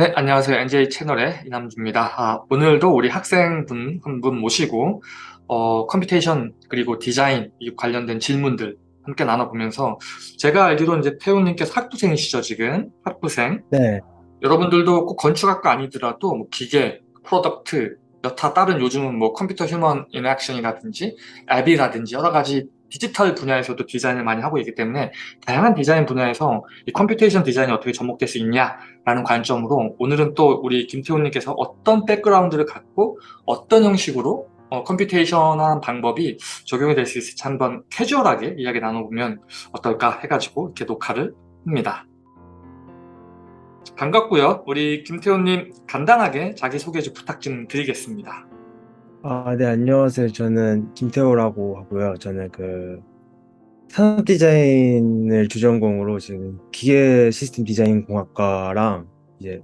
네, 안녕하세요. NJ 채널의 이남주입니다. 아, 오늘도 우리 학생분 한 분 모시고 어, computation 그리고 디자인 관련된 질문들 함께 나눠보면서 제가 알기로 이제 태훈님께서 학부생이시죠, 지금? 학부생. 네, 여러분들도 꼭 건축학과 아니더라도 뭐 기계, product, 여타 다른 요즘은 뭐 computer human interaction이라든지 앱이라든지 여러 가지 디지털 분야에서도 디자인을 많이 하고 있기 때문에 다양한 디자인 분야에서 이 computation 디자인이 어떻게 접목될 수 있냐라는 관점으로 오늘은 또 우리 김태훈님께서 어떤 백그라운드를 갖고 어떤 형식으로 어, computation한 방법이 적용이 될 수 있을지 한번 캐주얼하게 이야기 나눠보면 어떨까 해가지고 이렇게 녹화를 합니다. 반갑고요. 우리 김태훈님 간단하게 자기소개 좀 부탁 좀 드리겠습니다. 아, 네, 안녕하세요. 저는 김태호라고 하고요. 저는 그 산업 디자인을 주전공으로 지금 기계 시스템 디자인 공학과랑 이제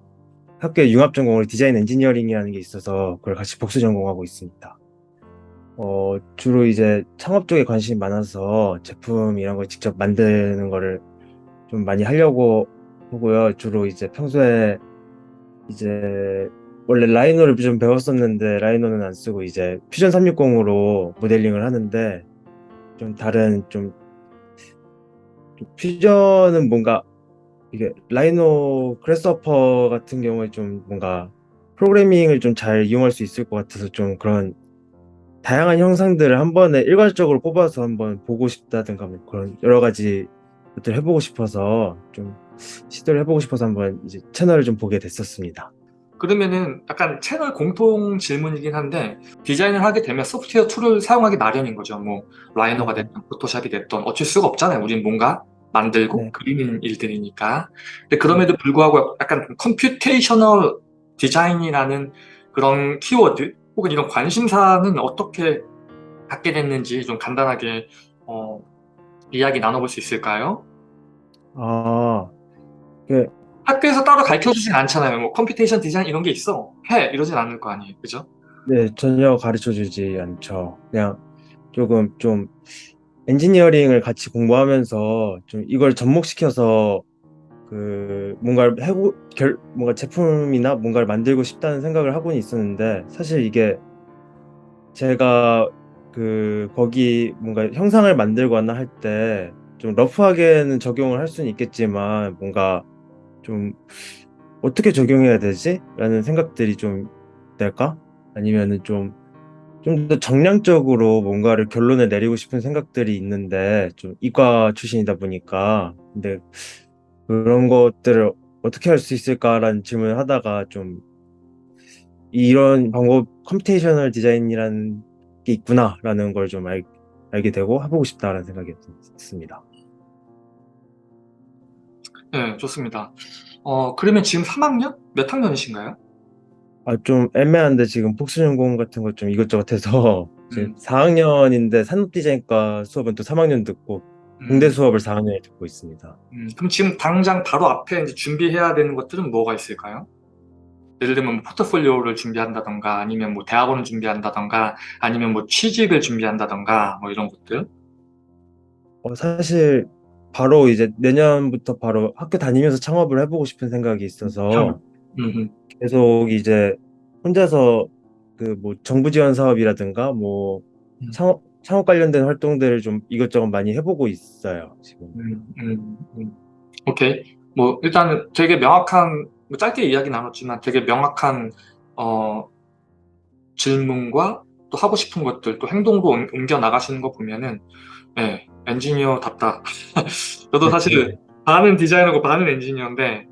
학교에 융합 전공으로 디자인 엔지니어링이라는 게 있어서 그걸 같이 복수 전공하고 있습니다. 어, 주로 이제 창업 쪽에 관심이 많아서 제품 이런 걸 직접 만드는 거를 좀 많이 하려고 하고요. 주로 이제 평소에 이제 원래 Rhino를 좀 배웠었는데 Rhino는 안 쓰고 이제 퓨전 360으로 모델링을 하는데 좀 다른 좀, 좀 퓨전은 뭔가 이게 라이노 크레스허퍼 같은 경우에 좀 뭔가 프로그래밍을 좀 잘 이용할 수 있을 것 같아서 좀 그런 다양한 형상들을 한 번에 일괄적으로 뽑아서 한번 보고 싶다든가 뭐 그런 여러 가지 것들을 해보고 싶어서 좀 시도를 해보고 싶어서 한번 이제 채널을 좀 보게 됐었습니다. 그러면은 약간 채널 공통 질문이긴 한데 디자인을 하게 되면 소프트웨어 tool을 사용하기 마련인 거죠. 뭐 Rhino가 네. 됐든 Photoshop이 됐든 어쩔 수가 없잖아요. 우린 뭔가 만들고 네. 그리는 일들이니까. 근데 그럼에도 불구하고 약간 computational 디자인이라는 그런 키워드 혹은 이런 관심사는 어떻게 갖게 됐는지 좀 간단하게 어, 이야기 나눠볼 수 있을까요? 아, 그 학교에서 따로 가르쳐 주진 않잖아요. 뭐 computation 디자인 이런 게 있어. 해! 이러진 않을 거 아니에요. 그죠? 네, 전혀 가르쳐 주지 않죠. 그냥 조금 좀 엔지니어링을 같이 공부하면서 좀 이걸 접목시켜서 그 뭔가를 해고 결 뭔가 제품이나 뭔가를 만들고 싶다는 생각을 하고는 있었는데 사실 이게 제가 그 거기 뭔가 형상을 만들거나 할 때 좀 러프하게는 적용을 할 수는 있겠지만 뭔가 좀 어떻게 적용해야 되지? 라는 생각들이 좀 될까? 아니면은 좀 좀 더 정량적으로 뭔가를 결론을 내리고 싶은 생각들이 있는데 좀 이과 출신이다 보니까 근데 그런 것들을 어떻게 할 수 있을까라는 질문을 하다가 좀 이런 방법 computational 디자인이라는 게 있구나라는 걸 좀 알게 되고 해보고 싶다라는 생각이 듭니다. 네, 좋습니다. 어, 그러면 지금 3학년? 몇 학년이신가요? 아, 좀 애매한데 지금 복수전공 같은 거좀 이것저것 해서 지금 음, 4학년인데 산업디자인과 수업은 또 3학년 듣고 공대 음, 수업을 4학년에 듣고 있습니다. 음. 그럼 지금 당장 바로 앞에 이제 준비해야 되는 것들은 뭐가 있을까요? 예를 들면 뭐 포트폴리오를 준비한다던가 아니면 뭐 대학원을 준비한다던가 아니면 뭐 취직을 준비한다던가 뭐 이런 것들. 어, 사실 바로 이제 내년부터 바로 학교 다니면서 창업을 해보고 싶은 생각이 있어서 계속 이제 혼자서 그 뭐 정부 지원 사업이라든가 뭐 음, 창업 창업 관련된 활동들을 좀 이것저것 많이 해보고 있어요, 지금. 음, 음, 음. 오케이. 뭐 일단은 되게 명확한 뭐 짧게 이야기 나눴지만 되게 명확한 어, 질문과 또 하고 싶은 것들 또 옮- 옮겨 나가시는 거 보면은 네, 엔지니어답다. 저도 네, 사실 반은 디자이너고 반은 엔지니어인데 네.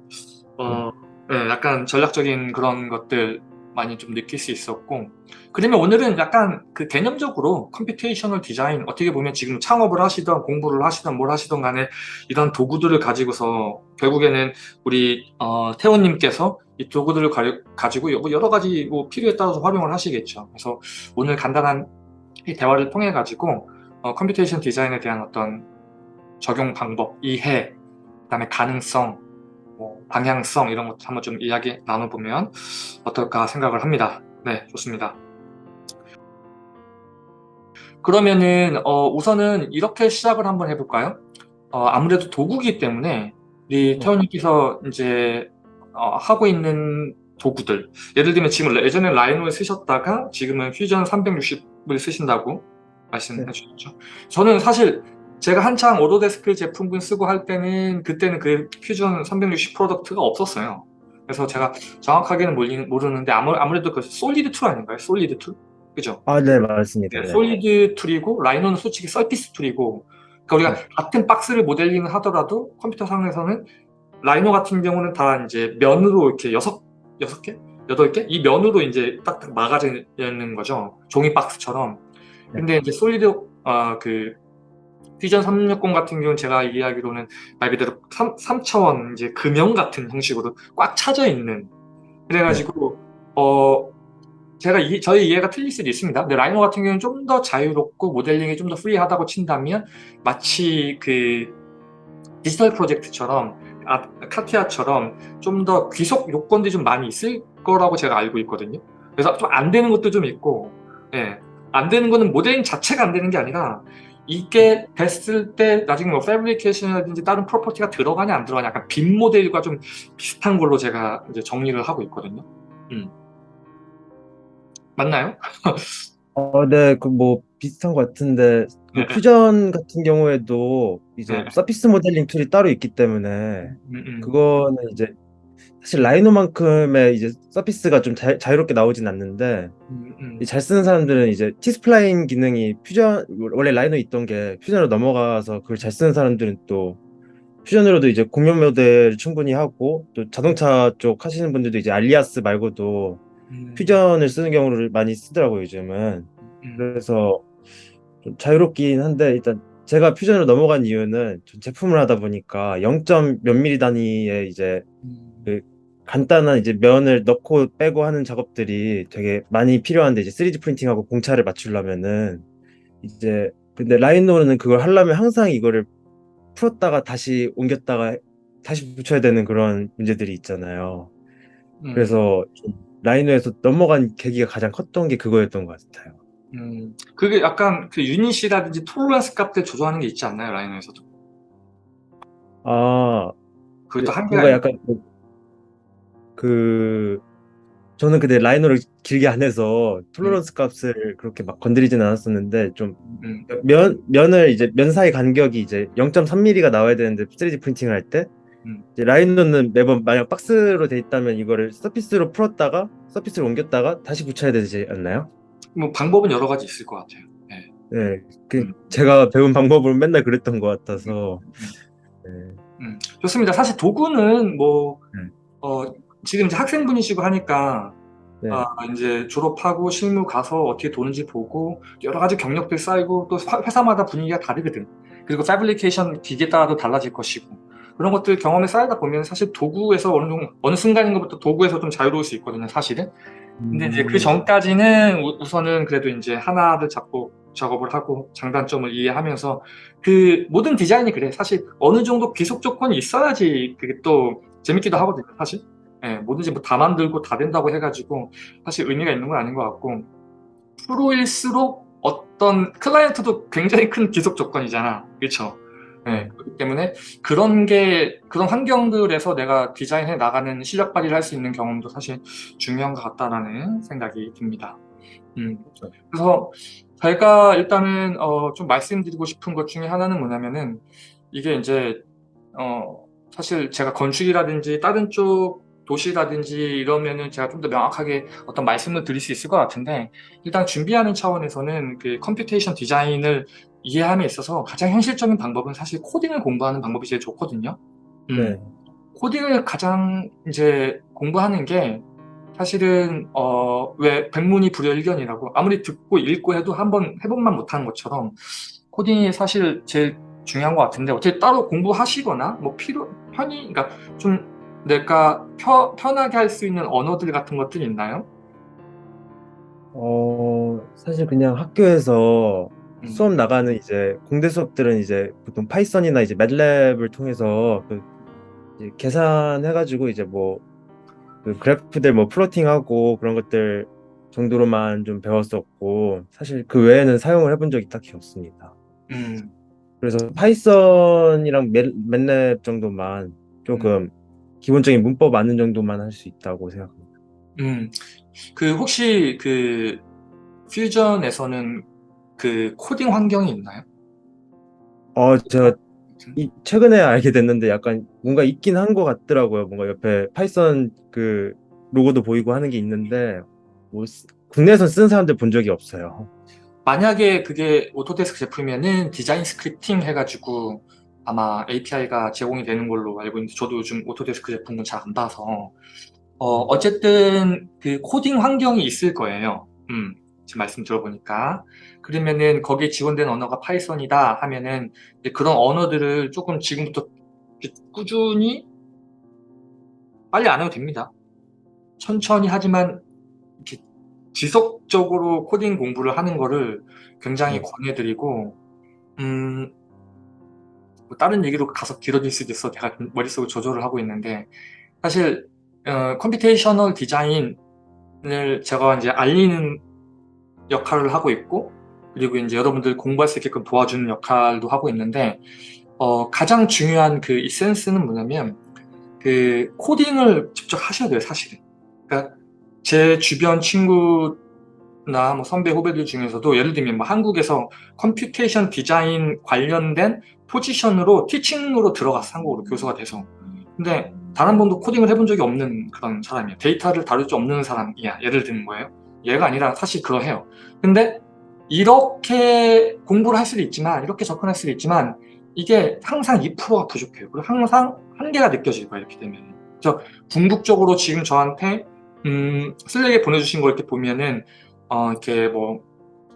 어, 네, 약간 전략적인 그런 것들 많이 좀 느낄 수 있었고 그러면 오늘은 약간 그 개념적으로 computational 디자인 어떻게 보면 지금 창업을 하시던 공부를 하시던 뭘 하시던 간에 이런 도구들을 가지고서 결국에는 우리 어, 태호님께서 이 도구들을 가, 지고 여러 가지 뭐 필요에 따라서 활용을 하시겠죠 그래서 오늘 간단한 이 대화를 통해 가지고 어, computation 디자인에 대한 어떤 적용 방법, 이해, 그 다음에 가능성 뭐 방향성 이런 것도 한번 좀 이야기 나눠보면 어떨까 생각을 합니다. 네, 좋습니다. 그러면은 어, 우선은 이렇게 시작을 한번 해볼까요? 어, 아무래도 도구기 때문에 우리 네. 태원님께서 이제 어, 하고 있는 도구들 예를 들면 지금 예전에 Rhino를 쓰셨다가 지금은 퓨전 360을 쓰신다고 말씀해 네. 주셨죠. 저는 사실 제가 한창 Autodesk 제품군 쓰고 할 때는 그때는 그 퓨전 360 product가 없었어요. 그래서 제가 정확하게는 몰리- 모르는데 아무, 아무래도 그 solid tool 아닌가요? solid tool? 그죠? 아, 네, 맞습니다. 네, 네. solid tool이고 Rhino는 솔직히 surface tool이고 그러니까 우리가 네. 같은 박스를 모델링을 하더라도 컴퓨터 상에서는 Rhino 같은 경우는 다 이제 면으로 이렇게 여섯 여섯 개 여덟 개 이 면으로 이제 딱딱 막아져 있는 거죠 종이 박스처럼 근데 이제 solid 어그 퓨전 360 같은 경우는 제가 이해하기로는 말 그대로 3, 삼차원 이제 금형 같은 형식으로 꽉 차져 있는 그래가지고 어 제가 이, 저희 이해가 틀릴 수도 있습니다. 근데 Rhino 같은 경우는 좀 더 자유롭고 모델링이 좀 더 free하다고 친다면 마치 그 Digital Project처럼 아, CATIA처럼 좀 더 귀속 요건들이 좀 많이 있을 거라고 제가 알고 있거든요. 그래서 좀 안 되는 것도 좀 있고, 예, 안 되는 거는 모델링 자체가 안 되는 게 아니라 이게 됐을 때 나중에 뭐 fabrication이라든지 다른 property가 들어가냐 안 들어가냐 약간 빈 모델과 좀 비슷한 걸로 제가 이제 정리를 하고 있거든요. 음. 맞나요? 어, 네, 그 뭐 비슷한 것 같은데 그 네. 퓨전 같은 경우에도 이제 네. surface 모델링 tool이 따로 있기 때문에 음, 음. 그거는 이제 사실 Rhino만큼의 이제 surface가 좀 자, 자유롭게 나오진 않는데 음, 음. 이제 잘 쓰는 사람들은 이제 T-Spline 기능이 퓨전 원래 Rhino 있던 게 Fusion으로 넘어가서 그걸 잘 쓰는 사람들은 또 Fusion으로도 이제 곡면 모델 충분히 하고 또 자동차 쪽 하시는 분들도 이제 Alias 말고도 음, 퓨전을 쓰는 경우를 많이 쓰더라고요 요즘은 음, 그래서 좀 자유롭긴 한데 일단 제가 퓨전으로 넘어간 이유는 전 제품을 하다 보니까 0. 몇 미리 단위의 이제 음, 간단한 이제 면을 넣고 빼고 하는 작업들이 되게 많이 필요한데 이제 3D 프린팅하고 공차를 맞추려면은 이제 근데 라이노는 그걸 하려면 항상 이거를 풀었다가 다시 옮겼다가 다시 붙여야 되는 그런 문제들이 있잖아요. 음, 그래서 좀 Rhino에서 넘어간 계기가 가장 컸던 게 그거였던 것 같아요. 음. 그게 약간 그 unit이라든지 tolerance 값들 조정하는 게 있지 않나요 Rhino에서도? 아, 그것도 한계가 뭔가 있- 약간 뭐 그 저는 근데 Rhino를 길게 안 해서 tolerance 값을 그렇게 막 건드리진 않았었는데 좀 음, 면, 면을 이제 면 사이 간격이 이제 0.3mm가 나와야 되는데 3D 프린팅을 할때 음. 이제 라이노는 매번 만약 박스로 돼 있다면 이거를 서피스로 풀었다가 서피스로 옮겼다가 다시 붙여야 되지 않나요? 뭐 방법은 여러 가지 있을 것 같아요. 네. 네, 그 음. 제가 배운 방법으로 맨날 그랬던 것 같아서 네. 음, 좋습니다. 사실 도구는 뭐 네. 어, 지금 이제 학생분이시고 하니까 네. 아, 이제 졸업하고 실무 가서 어떻게 도는지 보고 여러 가지 경력들 쌓이고 또 화- 회사마다 분위기가 다르거든. 그리고 패브리케이션 기계 따라도 달라질 것이고 그런 것들 경험에 쌓이다 보면 사실 도구에서 어느 정도 어느 순간인 것부터 도구에서 좀 자유로울 수 있거든요, 사실은. 근데 이제 그 전까지는 우- 우선은 그래도 이제 하나를 잡고 작업을 하고 장단점을 이해하면서 그 모든 디자인이 그래. 사실 어느 정도 귀속 조건이 있어야지 그게 또 재밌기도 하거든요, 사실. 예, 뭐든지 뭐 다 만들고 다 된다고 해가지고 사실 의미가 있는 건 아닌 것 같고 프로일수록 어떤 클라이언트도 굉장히 큰 귀속 조건이잖아. 그렇죠? 예, 그렇기 때문에 그런 게 그런 환경들에서 내가 디자인해 나가는 실력 발휘를 할 수 있는 경험도 사실 중요한 것 같다라는 생각이 듭니다. 음, 그래서 제가 일단은 어, 좀 말씀드리고 싶은 것 중에 하나는 뭐냐면은 이게 이제 어, 사실 제가 건축이라든지 다른 쪽 도시라든지 이러면은 제가 좀 더 명확하게 어떤 말씀을 드릴 수 있을 것 같은데 일단 준비하는 차원에서는 그 computation 디자인을 이해함에 있어서 가장 현실적인 방법은 사실 코딩을 공부하는 방법이 제일 좋거든요. 음, 네. 코딩을 가장 이제 공부하는 게 사실은 어, 왜 백문이 불여일견이라고 아무리 듣고 읽고 해도 한번 해본만 못하는 것처럼 코딩이 사실 제일 중요한 것 같은데 어떻게 따로 공부하시거나 뭐 필요 편히 그러니까 좀 내가 펴, 편하게 할 수 있는 언어들 같은 것들이 있나요? 어, 사실 그냥 학교에서 음. 수업 나가는 이제 공대 수업들은 이제 보통 파이썬이나 이제 매트랩을 통해서 그 이제 계산해가지고 이제 뭐 그 그래프들 뭐 plotting하고 그런 것들 정도로만 좀 배웠었고 사실 그 외에는 사용을 해본 적이 딱히 없습니다. 음, 그래서 파이썬이랑 매- 매트랩 정도만 조금 기본적인 문법 아는 정도만 할 수 있다고 생각합니다. 음, 그 혹시 그 퓨전에서는 그 코딩 환경이 있나요? 어, 제가 이, 최근에 알게 됐는데 약간 뭔가 있긴 한 것 같더라고요. 뭔가 옆에 파이썬 그 로고도 보이고 하는 게 있는데 뭐 쓰- 국내에선 쓰는 사람들 본 적이 없어요. 만약에 그게 오토데스크 제품이면은 design scripting 해가지고 아마 API가 제공이 되는 걸로 알고 있는데 저도 요즘 오토데스크 제품은 잘 안 봐서 어, 어쨌든 그 코딩 환경이 있을 거예요. 음, 지금 말씀 들어보니까 그러면은 거기에 지원된 언어가 파이썬이다 하면은 그런 언어들을 조금 지금부터 꾸준히 빨리 안 해도 됩니다. 천천히 하지만 이렇게 지속적으로 코딩 공부를 하는 거를 굉장히 네. 권해드리고 음, 뭐 다른 얘기로 가서 길어질 수도 있어 내가 머릿속을 조절을 하고 있는데 사실 어, computational design을 제가 이제 알리는 역할을 하고 있고 그리고 이제 여러분들 공부할 수 있게끔 도와주는 역할도 하고 있는데 어, 가장 중요한 그 essence는 뭐냐면 그 코딩을 직접 하셔야 돼요 사실은. 그러니까 제 주변 친구나 뭐 선배 후배들 중에서도 예를 들면 뭐 한국에서 computation design 관련된 포지션으로 티칭으로 들어갔어 한국으로 교수가 돼서. 근데 단 한 번도 코딩을 해본 적이 없는 그런 사람이야 데이터를 다룰 줄 없는 사람이야 예를 드는 거예요. 얘가 아니라 사실 그러해요. 근데 이렇게 공부를 할 수도 있지만 이렇게 접근할 수도 있지만 이게 항상 2%가 부족해요. 그리고 항상 한계가 느껴질 거예요 이렇게 되면. 그래서 궁극적으로 지금 저한테 음, 슬랙에 보내주신 거 이렇게 보면은 어, 이렇게 뭐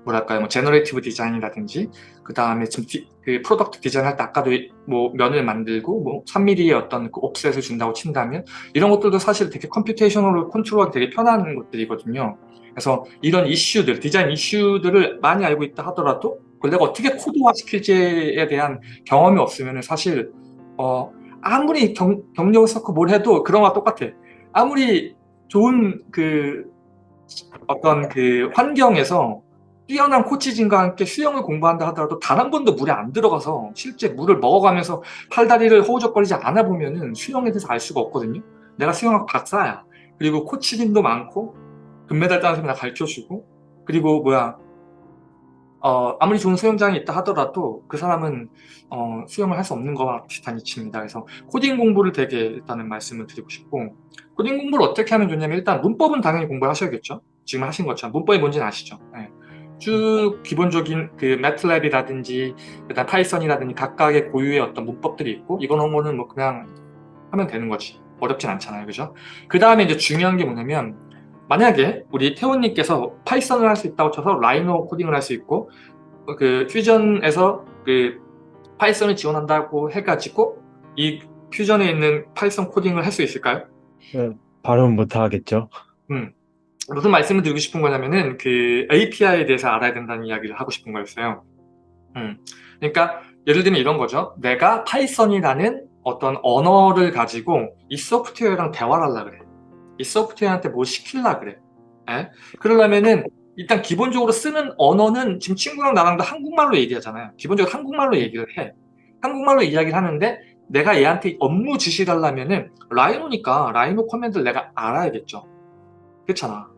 뭐랄까요? 뭐 generative design이라든지 그 다음에 지금 디, 그 product design 할 때 아까도 뭐 면을 만들고 뭐 3mm의 어떤 그 offset을 준다고 친다면 이런 것들도 사실 되게 computation으로 컨트롤하기 되게 편한 것들이거든요. 그래서 이런 이슈들 디자인 이슈들을 많이 알고 있다 하더라도 그걸 내가 어떻게 코드화 시킬지에 대한 경험이 없으면 사실 어 아무리 경, 경력을 쌓고 뭘 해도 그런 거와 똑같아. 아무리 좋은 그 어떤 그 환경에서 뛰어난 코치진과 함께 수영을 공부한다 하더라도 단 한 번도 물에 안 들어가서 실제 물을 먹어가면서 팔다리를 허우적거리지 않아 보면은 수영에 대해서 알 수가 없거든요. 내가 수영학 박사야. 그리고 코치진도 많고 금메달 따는 사람이 나 가르쳐주고 그리고 뭐야 어, 아무리 좋은 수영장이 있다 하더라도 그 사람은 어, 수영을 할 수 없는 거와 비슷한 이치입니다. 그래서 코딩 공부를 되게 일단은 말씀을 드리고 싶고 코딩 공부를 어떻게 하면 좋냐면 일단 문법은 당연히 공부를 하셔야겠죠. 지금 하신 것처럼 문법이 뭔지는 아시죠. 네. 쭉 기본적인 그 매트랩이라든지 일단 파이썬이라든지 각각의 고유의 어떤 문법들이 있고 이거는 거는 뭐 그냥 하면 되는 거지. 어렵진 않잖아요. 그죠? 그 다음에 이제 중요한 게 뭐냐면 만약에 우리 태훈님께서 파이썬을 할 수 있다고 쳐서 라이노 코딩을 할 수 있고 그 퓨전에서 그 파이썬을 지원한다고 해가지고 이 퓨전에 있는 파이썬 코딩을 할 수 있을까요? 바로는 못 하겠죠. 음. 무슨 말씀을 드리고 싶은 거냐면은 그 API에 대해서 알아야 된다는 이야기를 하고 싶은 거였어요. 음. 그러니까 예를 들면 이런 거죠. 내가 파이썬이라는 어떤 언어를 가지고 이 소프트웨어랑 대화를 하려 그래. 이 소프트웨어한테 뭘 시킬라 그래. 에? 그러려면은 일단 기본적으로 쓰는 언어는 지금 친구랑 나랑도 한국말로 얘기하잖아요. 기본적으로 한국말로 얘기를 해. 한국말로 이야기를 하는데 내가 얘한테 업무 지시를 하려면은 라이노니까 라이노 command를 내가 알아야겠죠. 그렇잖아.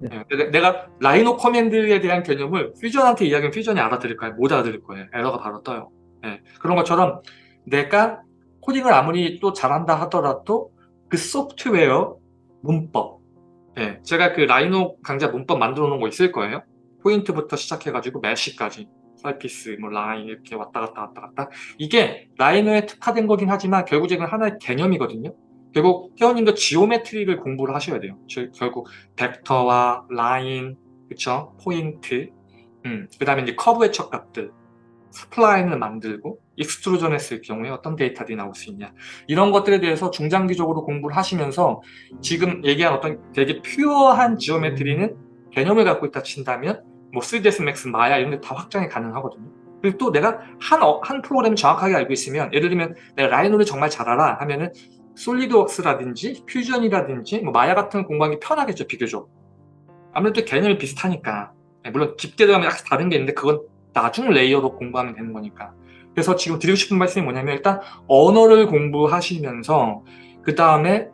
네. 네. 내가 라이노 command에 대한 개념을 퓨전한테 이야기하면 퓨전이 알아들을까요? 못 알아들을 거예요. 에러가 바로 떠요. 네. 그런 것처럼 내가 코딩을 아무리 또 잘한다 하더라도 그 소프트웨어 문법 네. 제가 그 라이노 강좌 문법 만들어 놓은 거 있을 거예요. 포인트부터 시작해가지고 mesh까지 surface, 뭐 라인 이렇게 왔다 갔다 왔다 갔다 이게 라이노에 특화된 거긴 하지만 결국에는 하나의 개념이거든요. 결국 태원님도 geometry를 공부를 하셔야 돼요. 즉 결국 벡터와 라인, 그쵸? 포인트, 음, 그 다음에 이제 커브의 척값들, spline을 만들고 extrusion 했을 경우에 어떤 데이터들이 나올 수 있냐 이런 것들에 대해서 중장기적으로 공부를 하시면서 지금 얘기한 어떤 되게 pure한 geometry는 개념을 갖고 있다 친다면 뭐 3ds max, 마야 이런 게 다 확장이 가능하거든요. 그리고 또 내가 한, 어, 한 프로그램을 정확하게 알고 있으면 예를 들면 내가 라이노를 정말 잘 알아 하면은 솔리드웍스라든지 퓨전이라든지 뭐 마야 같은 공부하기 편하겠죠 비교적. 아무래도 개념이 비슷하니까. 네, 물론 들어가면 약간 다른 게 있는데 그건 나중 layer로 공부하면 되는 거니까. 그래서 지금 드리고 싶은 말씀이 뭐냐면 일단 언어를 공부하시면서 그 다음에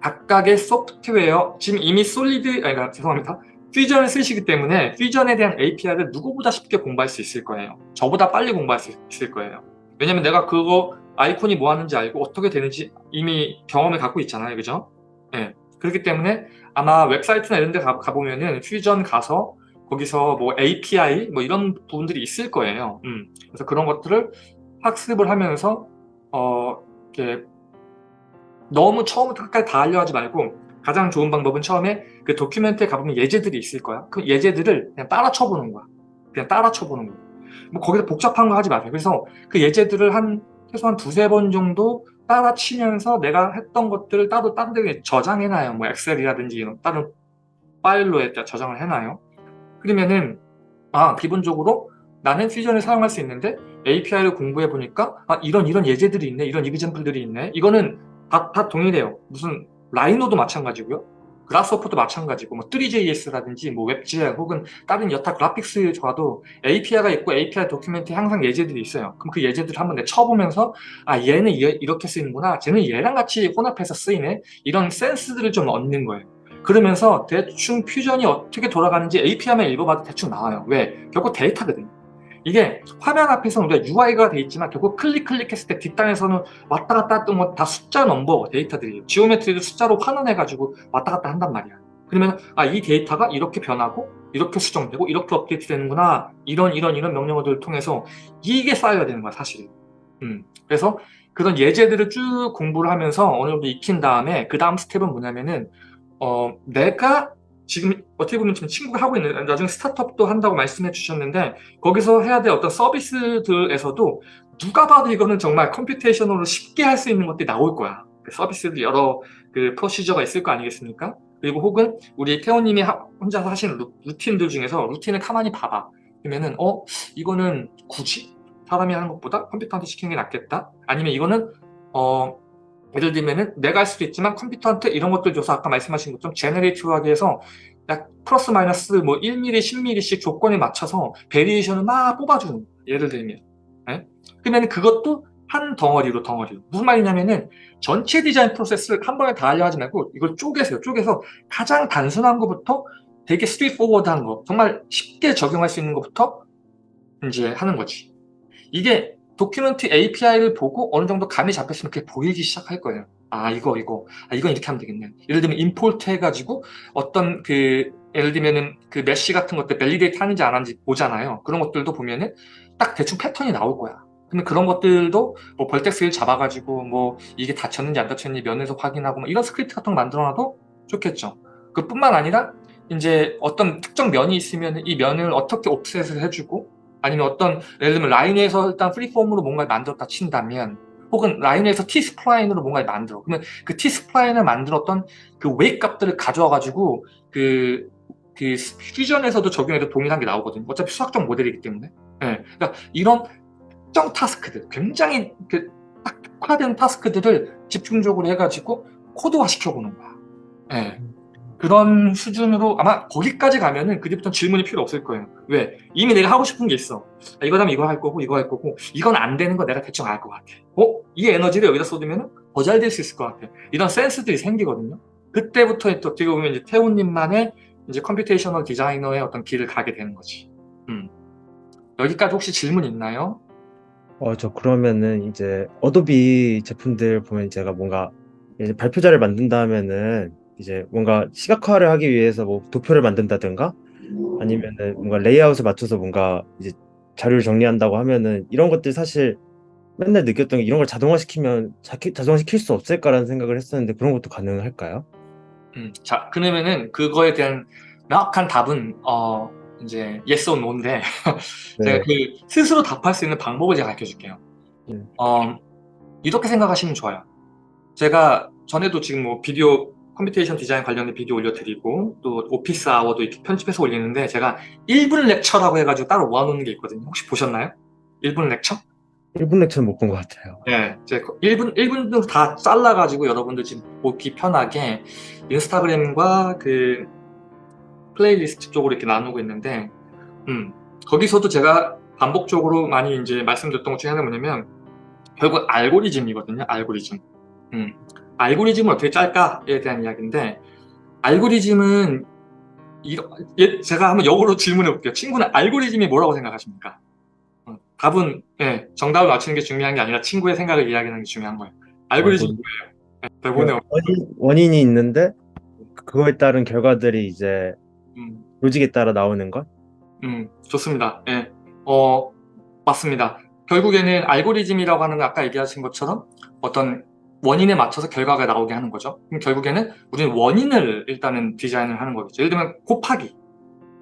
각각의 소프트웨어 지금 이미 솔리드 아니 그러니까 죄송합니다. 퓨전을 쓰시기 때문에 퓨전에 대한 API를 누구보다 쉽게 공부할 수 있을 거예요. 저보다 빨리 공부할 수 있을 거예요. 왜냐면 내가 그거 아이콘이 뭐 하는지 알고 어떻게 되는지 이미 경험을 갖고 있잖아요 그죠 예 그렇기 때문에 아마 웹사이트나 이런 데 가, 가보면은 퓨전 가서 거기서 뭐 API 뭐 이런 부분들이 있을 거예요 음. 그래서 그런 것들을 학습을 하면서 어 이렇게 너무 처음부터 끝까지 다 하려 하지 말고 가장 좋은 방법은 처음에 그 도큐멘트에 가보면 예제들이 있을 거야. 그 예제들을 그냥 따라 쳐보는 거야. 그냥 따라 쳐보는 거야. 뭐 거기서 복잡한 거 하지 마세요. 그래서 그 예제들을 한 최소한 두세 번 정도 따라 치면서 내가 했던 것들을 따로 다른 데 저장해놔요. 뭐 엑셀이라든지 이런 다른 파일로 저장을 해놔요. 그러면은 아 기본적으로 나는 퓨전을 사용할 수 있는데 API를 공부해 보니까 아 이런 이런 예제들이 있네 이런 이그젠플들이 있네 이거는 다, 다 동일해요 무슨 라이노도 마찬가지고요 그라스호퍼도 마찬가지고 뭐 3JS라든지 뭐 웹GL 혹은 다른 여타 그래픽스 좋아도 API가 있고 API 도큐멘트에 항상 예제들이 있어요. 그럼 그 예제들을 한번 내 쳐보면서 아 얘는 얘, 이렇게 쓰이는구나. 쟤는 얘랑 같이 혼합해서 쓰이네. 이런 센스들을 좀 얻는 거예요. 그러면서 대충 퓨전이 어떻게 돌아가는지 API만 읽어봐도 대충 나와요. 왜? 결국 데이터거든요 이게 화면 앞에서는 우리가 UI가 돼 있지만 결국 클릭 클릭했을 때 뒷단에서는 왔다 갔다 했던 거다 숫자 넘버 데이터들이에요. geometry도 숫자로 환원해가지고 왔다 갔다 한단 말이야. 그러면 아 이 데이터가 이렇게 변하고 이렇게 수정되고 이렇게 업데이트 되는구나 이런 이런 이런 명령어들을 통해서 이게 쌓여야 되는 거야 사실은. 음. 그래서 그런 예제들을 쭉 공부를 하면서 어느 정도 익힌 다음에 그 다음 스텝은 뭐냐면은 어 내가 지금 어떻게 보면 지금 친구가 하고 있는 나중에 스타트업도 한다고 말씀해 주셨는데 거기서 해야 될 어떤 서비스들에서도 누가 봐도 이거는 정말 computation으로 쉽게 할 수 있는 것들이 나올 거야. 그 서비스들 여러 그 procedure가 있을 거 아니겠습니까? 그리고 혹은 우리 태호님이 혼자서 하시는 루, 루틴들 중에서 루틴을 가만히 봐봐. 그러면은 어? 이거는 굳이 사람이 하는 것보다 컴퓨터한테 시키는 게 낫겠다? 아니면 이거는 어 예를 들면은 내가 할 수도 있지만 컴퓨터한테 이런 것들 줘서 아까 말씀하신 것처럼 generative하게 해서 약 플러스 마이너스 뭐 1mm, 10mm씩 조건에 맞춰서 variation을 막 뽑아주는 예를 들면. 네? 그러면 그것도 한 덩어리로 덩어리로. 무슨 말이냐면은 전체 디자인 프로세스를 한 번에 다 하려 하지 말고 이걸 쪼개세요. 쪼개서 가장 단순한 것부터 되게 straightforward한 거 정말 쉽게 적용할 수 있는 것부터 이제 하는 거지. 이게 document API를 보고 어느 정도 감이 잡혔으면 그게 보이기 시작할 거예요. 아 이거 이거 아 이건 이렇게 하면 되겠네. 예를 들면 import 해가지고 어떤 그 예를 들면은 그 mesh 같은 것들 validate 하는지 안 하는지 보잖아요. 그런 것들도 보면은 딱 대충 패턴이 나올 거야. 그러면 그런 것들도 뭐 vertex를 잡아가지고 뭐 이게 닫혔는지 안 닫혔는지 면에서 확인하고 뭐 이런 스크립트 같은 거 만들어놔도 좋겠죠. 그뿐만 아니라 이제 어떤 특정 면이 있으면 이 면을 어떻게 offset을 해주고 아니면 어떤 예를 들면 라인에서 일단 freeform으로 뭔가를 만들었다 친다면 혹은 라인에서 T-spline으로 뭔가를 만들어. 그러면 그 T-spline을 만들었던 그 웨이 값들을 가져와 가지고 그, 그 퓨전에서도 적용해도 동일한 게 나오거든요. 어차피 수학적 모델이기 때문에. 네. 그러니까 이런 특정 task들 굉장히 그 특화된 task들을 집중적으로 해가지고 코드화 시켜보는 거야. 네. 그런 수준으로 아마 거기까지 가면은 그때부터 질문이 필요 없을 거예요 왜? 이미 내가 하고 싶은 게 있어 아, 이거 하면 이거 할 거고 이거 할 거고 이건 안 되는 거 내가 대충 알 것 같아 어? 이 에너지를 여기다 쏟으면 더 잘 될 수 있을 것 같아 이런 센스들이 생기거든요 그때부터 또 어떻게 보면 이제 태훈님만의 이제 computational designer의 어떤 길을 가게 되는 거지 음. 여기까지 혹시 질문 있나요? 어, 저 그러면은 이제 어도비 제품들 보면 제가 뭔가 발표 자료를 만든다 하면은 이제 뭔가 시각화를 하기 위해서 뭐 도표를 만든다든가 아니면은 뭔가 레이아웃을 맞춰서 뭔가 이제 자료를 정리한다고 하면은 이런 것들 사실 맨날 느꼈던 게 이런 걸 자동화시키면 자, 자동화시킬 수 없을까라는 생각을 했었는데 그런 것도 가능할까요? 음, 자 그러면은 그거에 대한 명확한 답은 어 이제 yes or no인데 네. 제가 그 스스로 답할 수 있는 방법을 제가 가르쳐 줄게요 네. 어, 이렇게 생각하시면 좋아요 제가 전에도 지금 뭐 비디오 computation design 관련된 비디오 올려드리고 또 office hour도 이렇게 편집해서 올리는데 제가 1분 lecture라고 해가지고 따로 모아놓는 게 있거든요. 혹시 보셨나요? 1분 lecture? 1분 lecture는 못 본 것 같아요. 네, 제 1분, 1분으로 다 잘라가지고 여러분들 지금 보기 편하게 인스타그램과 그 플레이리스트 쪽으로 이렇게 나누고 있는데 음, 거기서도 제가 반복적으로 많이 이제 말씀드렸던 것 중에 하나가 뭐냐면 결국 알고리즘이거든요. 알고리즘. 음. 알고리즘을 어떻게 짤까에 대한 이야기인데 알고리즘은 이러, 예, 제가 한번 역으로 질문해 볼게요. 친구는 알고리즘이 뭐라고 생각하십니까? 어, 답은 예, 정답을 맞추는 게 중요한 게 아니라 친구의 생각을 이야기하는 게 중요한 거예요. 알고리즘 알고리- 뭐예요? 예, 대본에 없- 원인, 원인이 있는데 그거에 따른 결과들이 이제 음, 로직에 따라 나오는 것? 음, 좋습니다. 예, 어, 맞습니다. 결국에는 알고리즘이라고 하는 건 아까 얘기하신 것처럼 어떤 원인에 맞춰서 결과가 나오게 하는 거죠. 그럼 결국에는 우리는 원인을 일단은 디자인을 하는 거겠죠. 예를 들면 곱하기.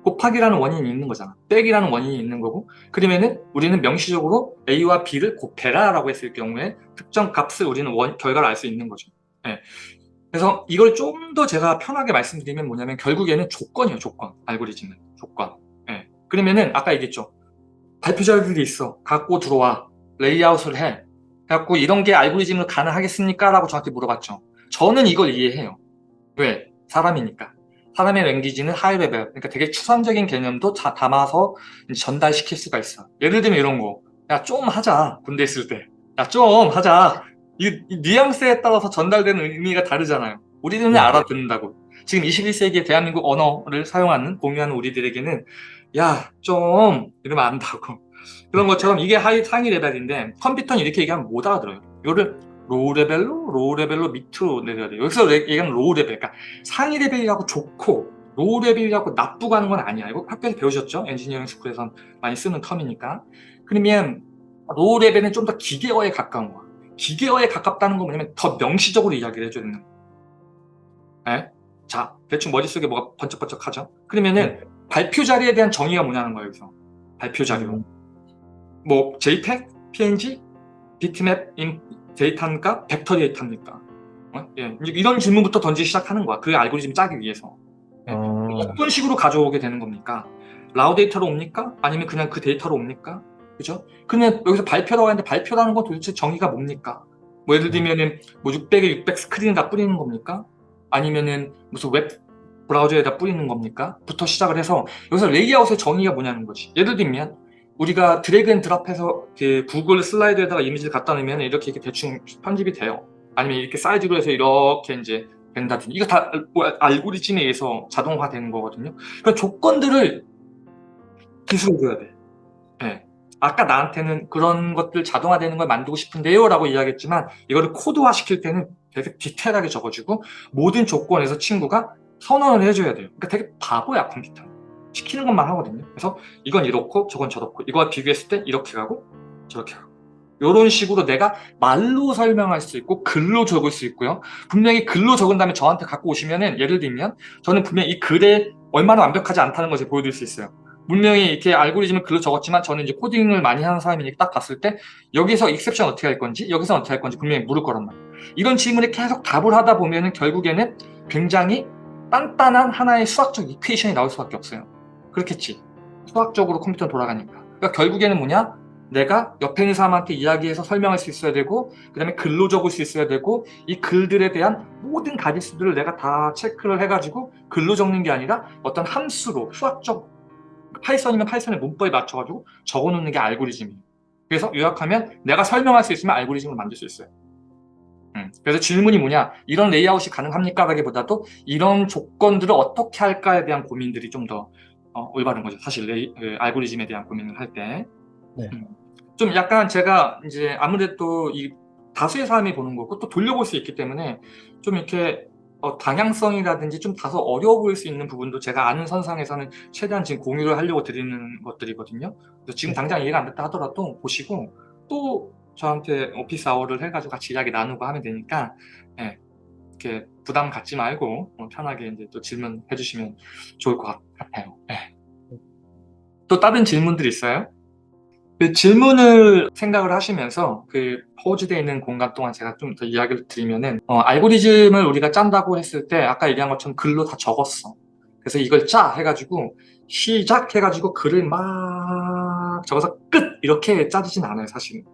곱하기라는 원인이 있는 거잖아. 빼기라는 원인이 있는 거고. 그러면은 우리는 명시적으로 A와 B를 곱해라 라고 했을 경우에 특정 값을 우리는 원, 결과를 알 수 있는 거죠. 예. 그래서 이걸 좀 더 제가 편하게 말씀드리면 뭐냐면 결국에는 조건이에요. 조건. 알고리즘은. 조건. 예. 그러면은 아까 얘기했죠. 발표 자료들이 있어. 갖고 들어와. 레이아웃을 해. 그래갖고 이런 게 알고리즘으로 가능하겠습니까? 라고 저한테 물어봤죠. 저는 이걸 이해해요. 왜? 사람이니까. 사람의 language는 high level. 그러니까 되게 추상적인 개념도 다 담아서 전달시킬 수가 있어. 예를 들면 이런 거. 야, 좀 하자. 군대 있을 때. 야, 좀 하자. 이, 이 뉘앙스에 따라서 전달되는 의미가 다르잖아요. 우리들은 네. 알아듣는다고. 지금 21세기에 대한민국 언어를 사용하는, 공유하는 우리들에게는 야, 좀 이러면 안다고. 그런 것처럼 이게 high, 상위 레벨인데 컴퓨터는 이렇게 얘기하면 못 알아들어요. 이거를 low level로, low level로 밑으로 내려야 돼요. 여기서 레- 얘기하는 low level. 그러니까 상위 레벨이라고 좋고 low level이라고 나쁘고 하는 건 아니야. 이거 학교에서 배우셨죠? engineering school에서 많이 쓰는 term이니까. 그러면 low level은 좀 더 기계어에 가까운 거야. 기계어에 가깝다는 건 뭐냐면 더 명시적으로 이야기를 해줘야 되는 거야. 예? 자, 대충 머릿속에 뭐가 번쩍번쩍 하죠? 그러면은 발표 자료에 대한 정의가 뭐냐는 거예요, 여기서. 발표 자료. 음. 뭐 JPEG, PNG, 비트맵 인 데이터입니까? 벡터 데이터입니까? 어? 예, 이런 질문부터 던지기 시작하는 거야. 그 알고리즘 짜기 위해서. 네. 어, 어떤 식으로 가져오게 되는 겁니까? raw data로 옵니까? 아니면 그냥 그 데이터로 옵니까? 그죠? 그냥 여기서 발표라고 하는데 발표라는 건 도대체 정의가 뭡니까? 뭐 예를 들면은 뭐 600에 600 스크린에다 뿌리는 겁니까? 아니면은 무슨 웹 브라우저에다 뿌리는 겁니까? 부터 시작을 해서 여기서 레이아웃의 정의가 뭐냐는 거지. 예를 들면 우리가 drag and drop해서 구글 슬라이드에다가 이미지를 갖다 놓으면 이렇게, 이렇게 대충 편집이 돼요. 아니면 이렇게 사이즈로 해서 이렇게 이제 된다든지 이거 다 알- 뭐 알고리즘에 의해서 자동화되는 거거든요. 그러니까 조건들을 기술해줘야 돼. 예. 아까 나한테는 그런 것들 자동화되는 걸 만들고 싶은데요 라고 이야기했지만 이거를 코드화 시킬 때는 되게 디테일하게 적어주고 모든 조건에서 친구가 선언을 해줘야 돼요. 그러니까 되게 바보야 컴퓨터는. 시키는 것만 하거든요. 그래서 이건 이렇고 저건 저렇고 이거와 비교했을 때 이렇게 가고 저렇게 가고 이런 식으로 내가 말로 설명할 수 있고 글로 적을 수 있고요. 분명히 글로 적은 다음에 저한테 갖고 오시면 은 예를 들면 저는 분명히 이 글에 얼마나 완벽하지 않다는 것을 보여드릴 수 있어요. 분명히 이렇게 알고리즘을 글로 적었지만 저는 이제 코딩을 많이 하는 사람이니까 딱 봤을 때 여기서 익셉션 어떻게 할 건지 여기서 어떻게 할 건지 분명히 물을 거란 말이에요. 이런 질문에 계속 답을 하다 보면 은 결국에는 굉장히 단단한 하나의 수학적 이퀘이션이 나올 수밖에 없어요. 그렇겠지. 수학적으로 컴퓨터는 돌아가니까. 그러니까 결국에는 뭐냐? 내가 옆에 있는 사람한테 이야기해서 설명할 수 있어야 되고 그 다음에 글로 적을 수 있어야 되고 이 글들에 대한 모든 가지수들을 내가 다 체크를 해가지고 글로 적는 게 아니라 어떤 함수로 수학적 파이썬이면 파이썬의 문법에 맞춰가지고 적어놓는 게 알고리즘이에요. 그래서 요약하면 내가 설명할 수 있으면 알고리즘을 만들 수 있어요. 음, 그래서 질문이 뭐냐 이런 레이아웃이 가능합니까? 라기보다도 이런 조건들을 어떻게 할까에 대한 고민들이 좀 더 어, 올바른 거죠. 사실 레이, 그 알고리즘에 대한 고민을 할 때. 네. 음, 좀 약간 제가 이제 아무래도 이 다수의 사람이 보는 거고 또 돌려볼 수 있기 때문에 좀 이렇게 어, 방향성이라든지 좀 다소 어려워 보일 수 있는 부분도 제가 아는 선상에서는 최대한 지금 공유를 하려고 드리는 것들이거든요. 그래서 지금 당장 이해가 안 됐다 하더라도 보시고 또 저한테 오피스 아워를 해가지고 같이 이야기 나누고 하면 되니까 예, 이렇게 부담 갖지 말고 어, 편하게 이제 또 질문해 주시면 좋을 것 같아요. 예. 또 다른 질문들 있어요? 그 질문을 생각을 하시면서 그 포즈되어 있는 공간 동안 제가 좀 더 이야기를 드리면은 어, 알고리즘을 우리가 짠다고 했을 때 아까 얘기한 것처럼 글로 다 적었어. 그래서 이걸 짜 해가지고 시작 해가지고 글을 막 적어서 끝 이렇게 짜지진 않아요 사실은.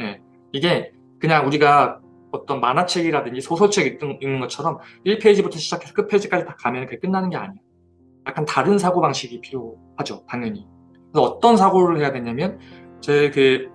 예. 이게 그냥 우리가 어떤 만화책이라든지 소설책 읽는 것처럼 1페이지부터 시작해서 끝페이지까지 다 가면 그게 끝나는 게 아니에요. 약간 다른 사고방식이 필요하죠 당연히. 그래서 어떤 사고를 해야 되냐면 제 그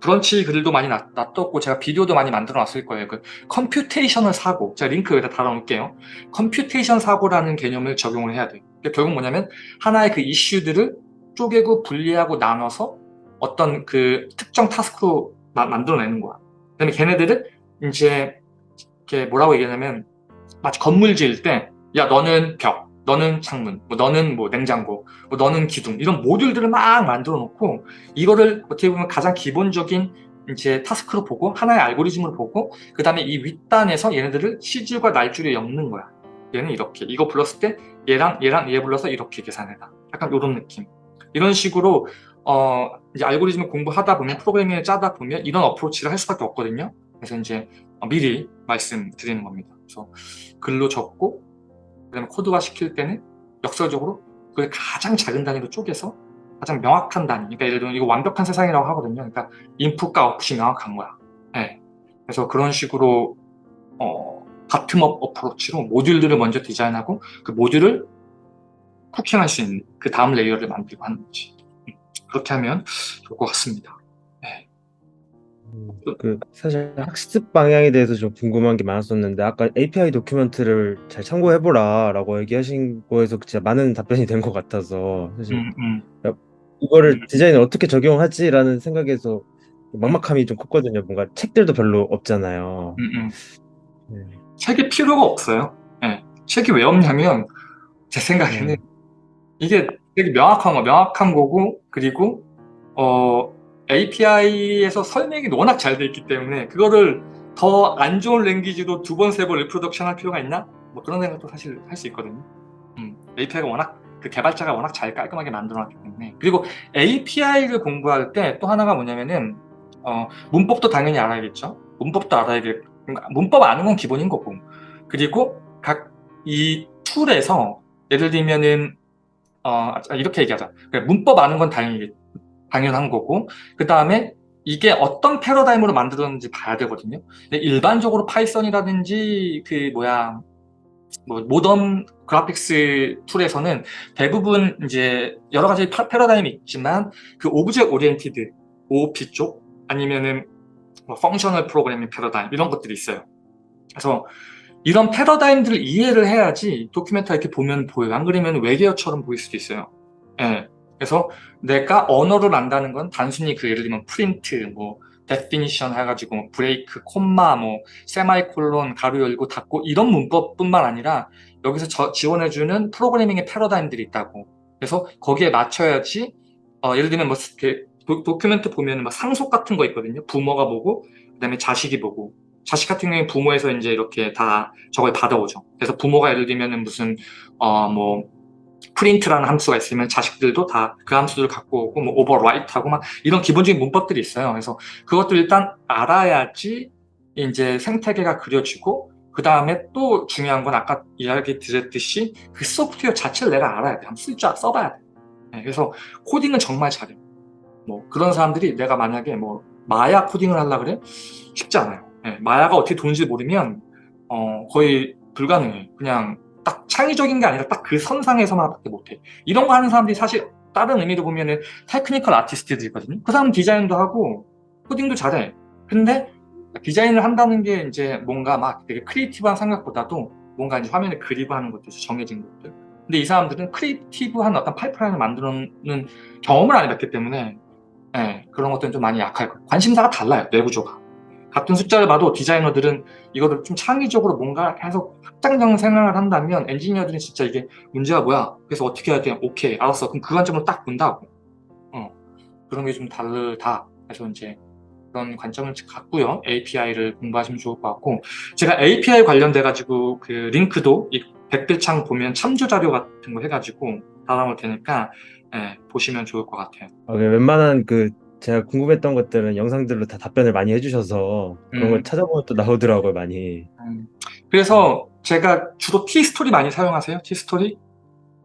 브런치 글도 많이 놔- 놔뒀고 제가 비디오도 많이 만들어 놨을 거예요. 그 computational 사고 제가 링크 여기다 달아놓을게요. computation 사고라는 개념을 적용을 해야 돼요. 그러니까 결국 뭐냐면 하나의 그 이슈들을 쪼개고 분리하고 나눠서 어떤 그 특정 task로 마- 만들어내는 거야. 그 다음에 걔네들은 이제 이렇게 뭐라고 얘기하냐면 마치 건물 지을 때 야 너는 벽, 너는 창문, 뭐 너는 뭐 냉장고, 뭐 너는 기둥 이런 모듈들을 막 만들어 놓고 이거를 어떻게 보면 가장 기본적인 이제 타스크로 보고 하나의 알고리즘으로 보고 그 다음에 이 윗단에서 얘네들을 시줄과 날줄에 엮는 거야. 얘는 이렇게 이거 불렀을 때 얘랑 얘랑 얘 불러서 이렇게 계산해라. 약간 이런 느낌. 이런 식으로 어 이제 알고리즘을 공부하다 보면 프로그래밍을 짜다 보면 이런 어프로치를 할 수밖에 없거든요. 그래서 이제 어, 미리 말씀드리는 겁니다. 그래서 글로 적고 그다음에 코드화 시킬 때는 역설적으로 그걸 가장 작은 단위로 쪼개서 가장 명확한 단위. 그러니까 예를 들면 이거 완벽한 세상이라고 하거든요. 그러니까 인풋과 아웃풋이 명확한 거야. 네. 그래서 그런 식으로 어, bottom-up approach로 모듈들을 먼저 디자인하고 그 모듈을 cooking할 수 있는 그 다음 layer를 만들고 하는 거지. 음, 그렇게 하면 좋을 것 같습니다. 그 사실 학습 방향에 대해서 좀 궁금한 게 많았었는데 아까 API 도큐멘트를 잘 참고해보라 라고 얘기하신 거에서 진짜 많은 답변이 된 것 같아서 사실 음, 음, 이거를 음. 디자인에 어떻게 적용하지라는 생각에서 막막함이 좀 컸거든요. 뭔가 책들도 별로 없잖아요. 음, 음. 네. 책이 필요가 없어요. 예. 책이 왜 없냐면 제 생각에는 네. 이게 되게 명확한 거, 명확한 거고 그리고 어, API에서 설명이 워낙 잘 돼 있기 때문에 그거를 더 안 좋은 language로 두 번, 세 번 reproduction 할 필요가 있나? 뭐 그런 생각도 사실 할 수 있거든요. 음, API가 워낙 그 개발자가 워낙 잘 깔끔하게 만들어놨기 때문에 그리고 API를 공부할 때 또 하나가 뭐냐면은 어, 문법도 당연히 알아야겠죠. 문법도 알아야겠. 그러니까 문법 아는 건 기본인 거고 그리고 각 이 tool에서 예를 들면은 어, 아, 이렇게 얘기하자. 그래, 문법 아는 건 당연히 당연한 거고 그 다음에 이게 어떤 패러다임으로 만들었는지 봐야 되거든요. 일반적으로 파이썬이라든지 그 뭐야 뭐 modern graphics tool에서는 대부분 이제 여러 가지 파- 패러다임이 있지만 그 object oriented OOP 쪽 아니면은 뭐 functional programming 패러다임 이런 것들이 있어요. 그래서 이런 패러다임들을 이해를 해야지 document 이렇게 보면 보여요. 안 그러면 외계어처럼 보일 수도 있어요. 예. 그래서 내가 언어를 안다는 건 단순히 그 예를 들면 프린트, 뭐 definition 해가지고 뭐 브레이크, 콤마, 뭐 세마이콜론, 괄호 열고 닫고 이런 문법뿐만 아니라 여기서 저- 지원해주는 프로그래밍의 패러다임들이 있다고. 그래서 거기에 맞춰야지 어, 예를 들면 뭐 이렇게 도, 도큐멘트 보면 막 상속 같은 거 있거든요. 부모가 보고 그 다음에 자식이 보고 자식 같은 경우에 부모에서 이제 이렇게 다 저걸 받아오죠. 그래서 부모가 예를 들면은 무슨 어뭐 프린트라는 함수가 있으면 자식들도 다 그 함수를 갖고 오고 뭐 오버라이트하고 막 이런 기본적인 문법들이 있어요. 그래서 그것들 일단 알아야지 이제 생태계가 그려지고 그 다음에 또 중요한 건 아까 이야기 드렸듯이 그 소프트웨어 자체를 내가 알아야 돼. 한번 쓸줄 써봐야 돼. 네, 그래서 코딩은 정말 잘해. 뭐 그런 사람들이 내가 만약에 뭐 마야 코딩을 하려 그래 쉽지 않아요. 예, 마야가 어떻게 도는지 모르면 어, 거의 불가능해. 그냥 딱 창의적인 게 아니라 딱 그 선상에서만 밖에 못해. 이런 거 하는 사람들이 사실 다른 의미로 보면은 technical artist들이거든요. 그 사람 디자인도 하고 코딩도 잘해. 근데 디자인을 한다는 게 이제 뭔가 막 되게 creative한 생각보다도 뭔가 이제 화면에 그리고 하는 것도 정해진 것들. 근데 이 사람들은 creative한 어떤 파이프라인을 만들어놓는 경험을 안 해봤기 때문에 예, 그런 것들은 좀 많이 약할 거예요. 관심사가 달라요, 내부조가. 같은 숫자를 봐도 디자이너들은 이거를 좀 창의적으로 뭔가 계속 확장형 생각을 한다면 엔지니어들은 진짜 이게 문제가 뭐야? 그래서 어떻게 해야 돼? 오케이, 알았어. 그럼 그 관점으로 딱 본다고. 어, 그런 게 좀 다르다. 그래서 이제 그런 관점을 갖고요. API를 공부하시면 좋을 것 같고 제가 API 관련돼 가지고 그 링크도 이 댓글창 보면 참조 자료 같은 거 해가지고 달아놓을 테니까 예, 보시면 좋을 것 같아요. 어, 그 웬만한 그 제가 궁금했던 것들은 영상들로 다 답변을 많이 해주셔서 그런 음. 걸 찾아보면 또 나오더라고요 많이. 음, 그래서 제가 주로 T스토리 많이 사용하세요? T스토리?